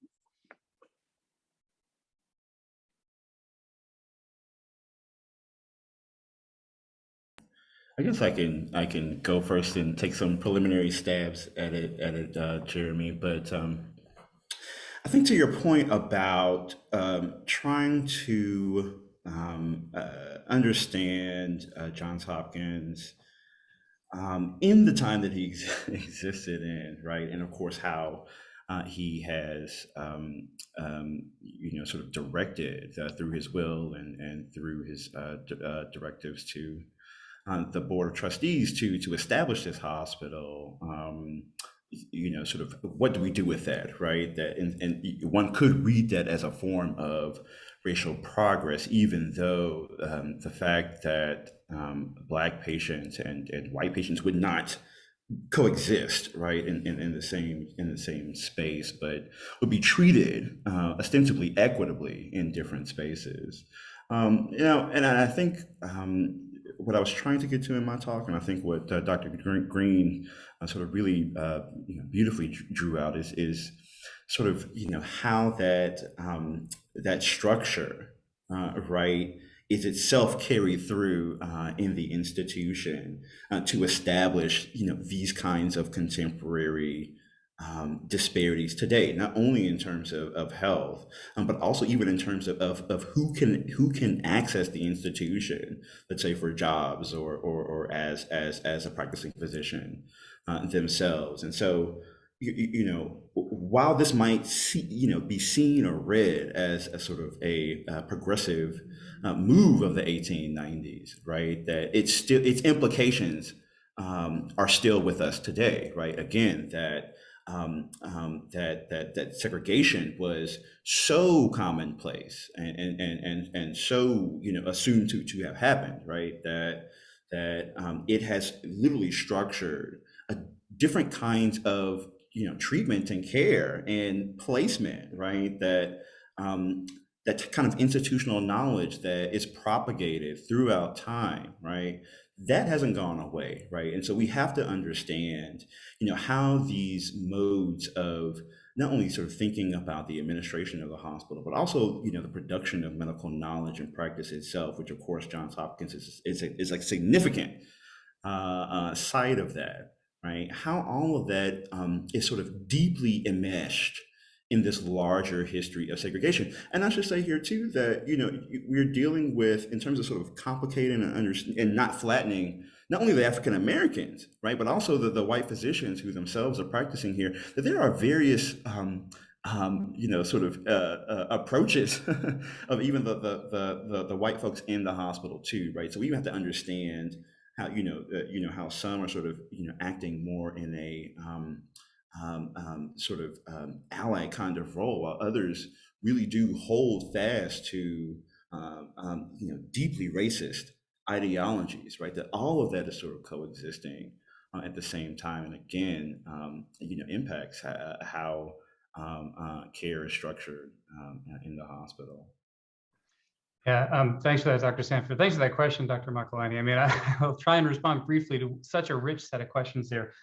I guess I can I can go first and take some preliminary stabs at it at it, uh, Jeremy. But um, I think to your point about um, trying to um, uh, understand uh, Johns Hopkins um, in the time that he ex- existed in, right, and of course how uh, he has, um, um, you know, sort of directed uh, through his will and and through his uh, uh, directives to uh, the board of trustees to to establish this hospital. Um, you know, sort of what do we do with that, right? That and, and one could read that as a form of racial progress, even though um, the fact that um, black patients and, and white patients would not coexist, right, in, in, in the same in the same space, but would be treated uh, ostensibly equitably in different spaces. Um, you know, and I think um, what I was trying to get to in my talk, and I think what uh, Dr. Greene uh, sort of really uh, you know, beautifully drew out is is sort of you know how that um, that structure, uh, right, is itself carried through uh, in the institution uh, to establish you know these kinds of contemporary um, disparities today, not only in terms of, of health, um, but also even in terms of, of, of, who can who can access the institution, let's say for jobs or or, or as as as a practicing physician uh, themselves. And so, you, you, know, while this might see, you know be seen or read as a sort of a, a progressive uh, move of the 1890s, right? That it's still its implications um, are still with us today, right? Again, that um, um, that that that segregation was so commonplace and and and and so you know assumed to to have happened, right? That that um, it has literally structured a different kinds of you know treatment and care and placement, right? That um, that kind of institutional knowledge that is propagated throughout time, right? that hasn't gone away, right? And so we have to understand, you know, how these modes of not only sort of thinking about the administration of the hospital, but also, you know, the production of medical knowledge and practice itself, which of course Johns Hopkins is is, a, is significant uh, uh, side of that, right? How all of that um, is sort of deeply enmeshed in this larger history of segregation. And I should say here too that you know we're dealing with in terms of sort of complicating and and not flattening not only the African Americans, right, but also the, the white physicians who themselves are practicing here. That there are various um, um, you know, sort of uh, uh, approaches of even the, the, the the white folks in the hospital too, right? So we have to understand how you know uh, you know how some are sort of you know acting more in a um, um, um, sort of um, ally kind of role, while others really do hold fast to um, um, you know deeply racist ideologies, right? That all of that is sort of coexisting uh, at the same time, and again, um, you know, impacts ha how uh, care is structured in the hospital. Yeah, um, thanks for that, Dr. Sanford. Thanks for that question, Dr. Makalani. I mean, I, will try and respond briefly to such a rich set of questions there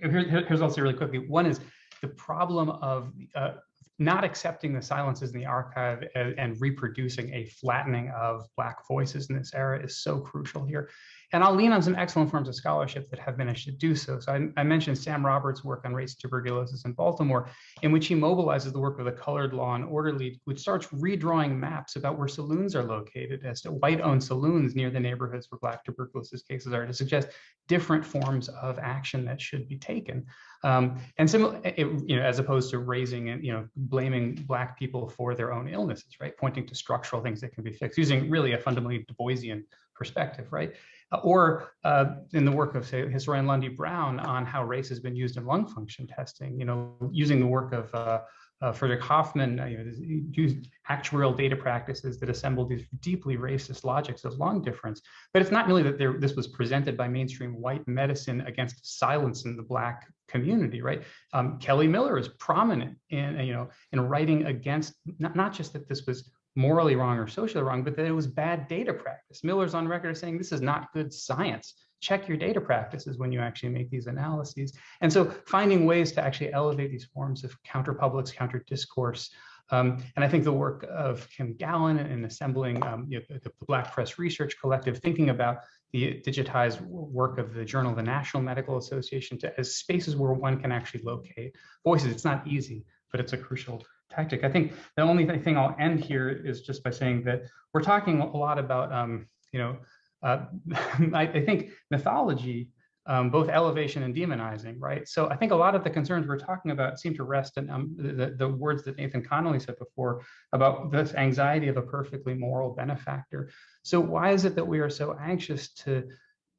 here, here's also really quickly. One is the problem of uh, not accepting the silences in the archive and, and, reproducing a flattening of Black voices in this era is so crucial here. And I'll lean on some excellent forms of scholarship that have managed to do so. So I, I mentioned Sam Roberts' work on race tuberculosis in Baltimore, in which he mobilizes the work of the Colored Law and Order League, which starts redrawing maps about where saloons are located as to white-owned saloons near the neighborhoods where Black tuberculosis cases are to suggest different forms of action that should be taken. Um, and similar, you know, as opposed to raising and you know blaming black people for their own illnesses, right? Pointing to structural things that can be fixed using really a fundamentally Du Boisian perspective, right? Uh, or uh, in the work of say historian Lundy Braun on how race has been used in lung function testing, you know, using the work of uh, uh, Frederick Hoffman uh, you know, used actuarial data practices that assembled these deeply racist logics of lung difference. But it's not really that there, this was presented by mainstream white medicine against silence in the black community, right? Um, Kelly Miller is prominent in, you know, in writing against not, not just that this was morally wrong or socially wrong, but that it was bad data practice. Miller's on record as saying this is not good science. Check your data practices when you actually make these analyses. And so finding ways to actually elevate these forms of counter publics, counter discourse. Um, and I think the work of Kim Gallon in assembling um, you know, the, Black Press Research Collective, thinking about the digitized work of the Journal of the National Medical Association to, as spaces where one can actually locate voices. It's not easy, but it's a crucial tactic. I think the only thing I'll end here is just by saying that we're talking a lot about, um, you know, uh, I, I, think mythology, um, both elevation and demonizing, right? So I think a lot of the concerns we're talking about seem to rest in um, the, the words that Nathan Connolly said before about this anxiety of a perfectly moral benefactor. So why is it that we are so anxious to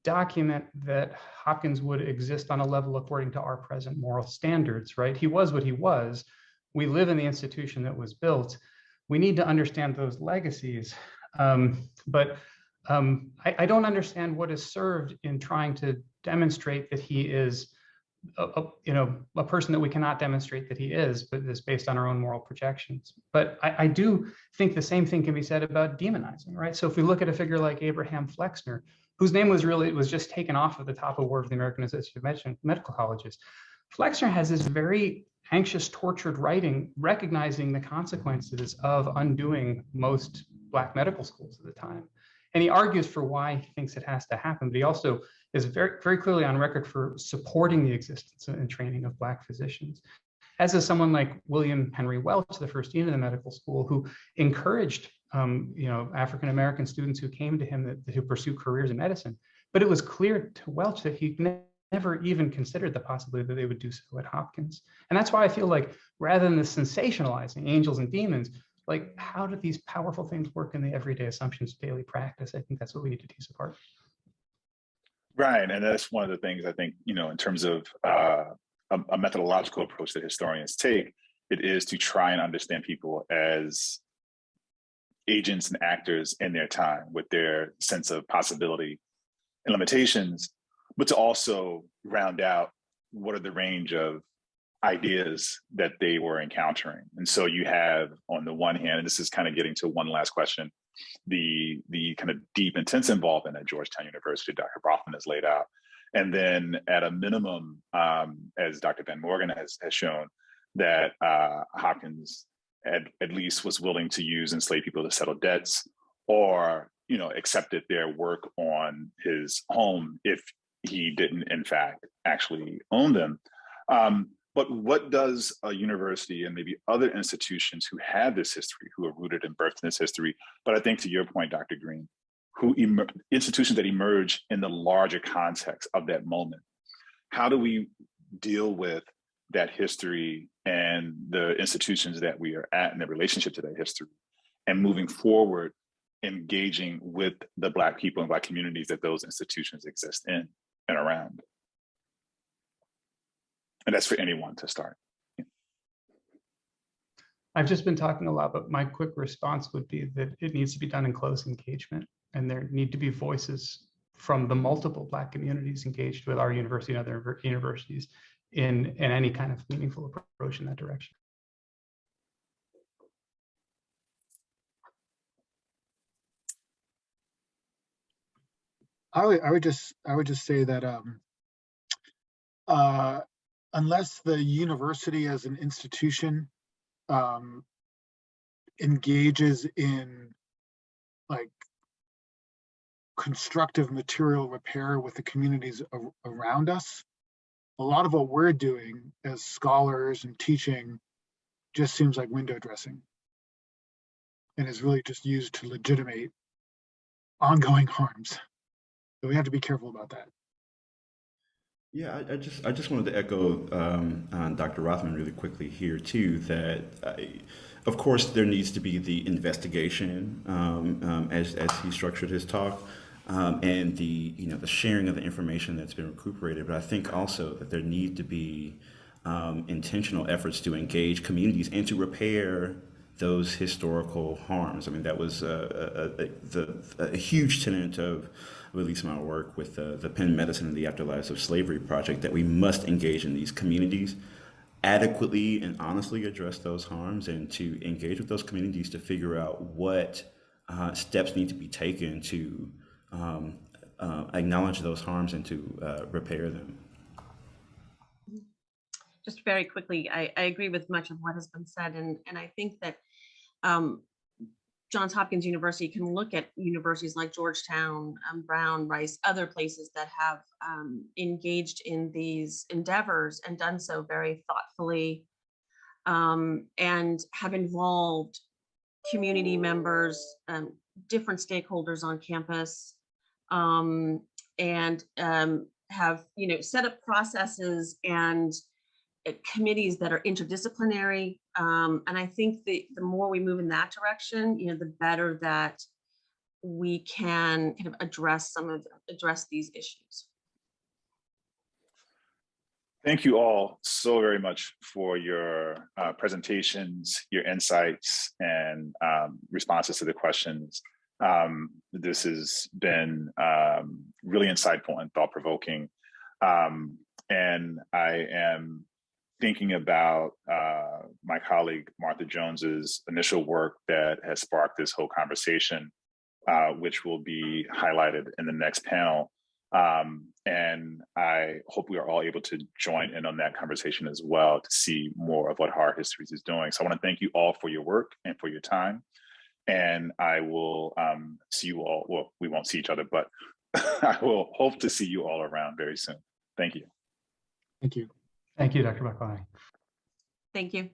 document that Hopkins would exist on a level according to our present moral standards, right? He was what he was. We live in the institution that was built. We need to understand those legacies. Um, but um, I, I don't understand what is served in trying to demonstrate that he is a, a- you know, a person that we cannot demonstrate that he is, but is based on our own moral projections. But I, I do think the same thing can be said about demonizing, right? So if we look at a figure like Abraham Flexner, whose name was really, was just taken off of the top award of the American Association of Med- Medical Colleges. Flexner has this very anxious, tortured writing, recognizing the consequences of undoing most Black medical schools at the time. And he argues for why he thinks it has to happen, but he also is very, very clearly on record for supporting the existence and training of Black physicians. As is someone like William Henry Welch, the first dean of the medical school, who encouraged um, you know, African American students who came to him that, who pursue careers in medicine. But it was clear to Welch that he never even considered the possibility that they would do so at Hopkins. And that's why I feel like rather than the sensationalizing angels and demons, like how do these powerful things work in the everyday assumptions daily practice? I think that's what we need to tease apart. Right, and that's one of the things I think, you know, in terms of uh, a, a methodological approach that historians take, it is to try and understand people as agents and actors in their time with their sense of possibility and limitations, but to also round out what are the range of ideas that they were encountering. And so you have on the one hand, and this is kind of getting to one last question, the the kind of deep, intense involvement at Georgetown University, Dr. Rothman has laid out. And then at a minimum, um, as Dr. Van Morgan has, has shown, that uh, Hopkins at, at least was willing to use enslaved people to settle debts or, you know, accepted their work on his home if he didn't, in fact, actually own them. Um, but what does a university and maybe other institutions who have this history, who are rooted and birthed in this history, but I think to your point, Dr. Greene, who institutions that emerge in the larger context of that moment, how do we deal with that history and the institutions that we are at and the relationship to that history and moving forward, engaging with the Black people and Black communities that those institutions exist in and around? And that's for anyone to start. I've just been talking a lot, but my quick response would be that it needs to be done in close engagement and there need to be voices from the multiple Black communities engaged with our university and other universities in, in any kind of meaningful approach in that direction. I would, I would just, I would just say that, um, uh, unless the university as an institution, um, engages in like constructive material repair with the communities ar- around us, a lot of what we're doing as scholars and teaching just seems like window dressing and is really just used to legitimate ongoing harms. We have to be careful about that. Yeah, I, I just I just wanted to echo um, on Dr. Rothman really quickly here too. That I, of course there needs to be the investigation um, um, as as he structured his talk, um, and the you know the sharing of the information that's been recuperated. But I think also that there need to be um, intentional efforts to engage communities and to repair those historical harms. I mean, that was uh, a, a, the, a huge tenet of, least my work with the Penn Medicine and the Afterlives of Slavery project, that we must engage in these communities, adequately and honestly address those harms, and to engage with those communities to figure out what uh, steps need to be taken to um, uh, acknowledge those harms and to uh, repair them. just very quickly, I, I agree with much of what has been said, and, and I think that um, Johns Hopkins University can look at universities like Georgetown, um, Brown, Rice, other places that have um, engaged in these endeavors and done so very thoughtfully um, and have involved community members, um, different stakeholders on campus, um, and um, have you know set up processes and committees that are interdisciplinary. Um, and I think the, the more we move in that direction, you know, the better that we can kind of address some of, address these issues. Thank you all so very much for your uh, presentations, your insights, and um, responses to the questions. Um, this has been um, really insightful and thought provoking. Um, and I am thinking about uh, my colleague Martha Jones's initial work that has sparked this whole conversation, uh, which will be highlighted in the next panel. Um, and I hope we are all able to join in on that conversation as well to see more of what Hard Histories is doing. So I want to thank you all for your work and for your time. And I will um, see you all, well, we won't see each other, but I will hope to see you all around very soon. Thank you. Thank you. Thank you, Dr. Makalani. Thank you.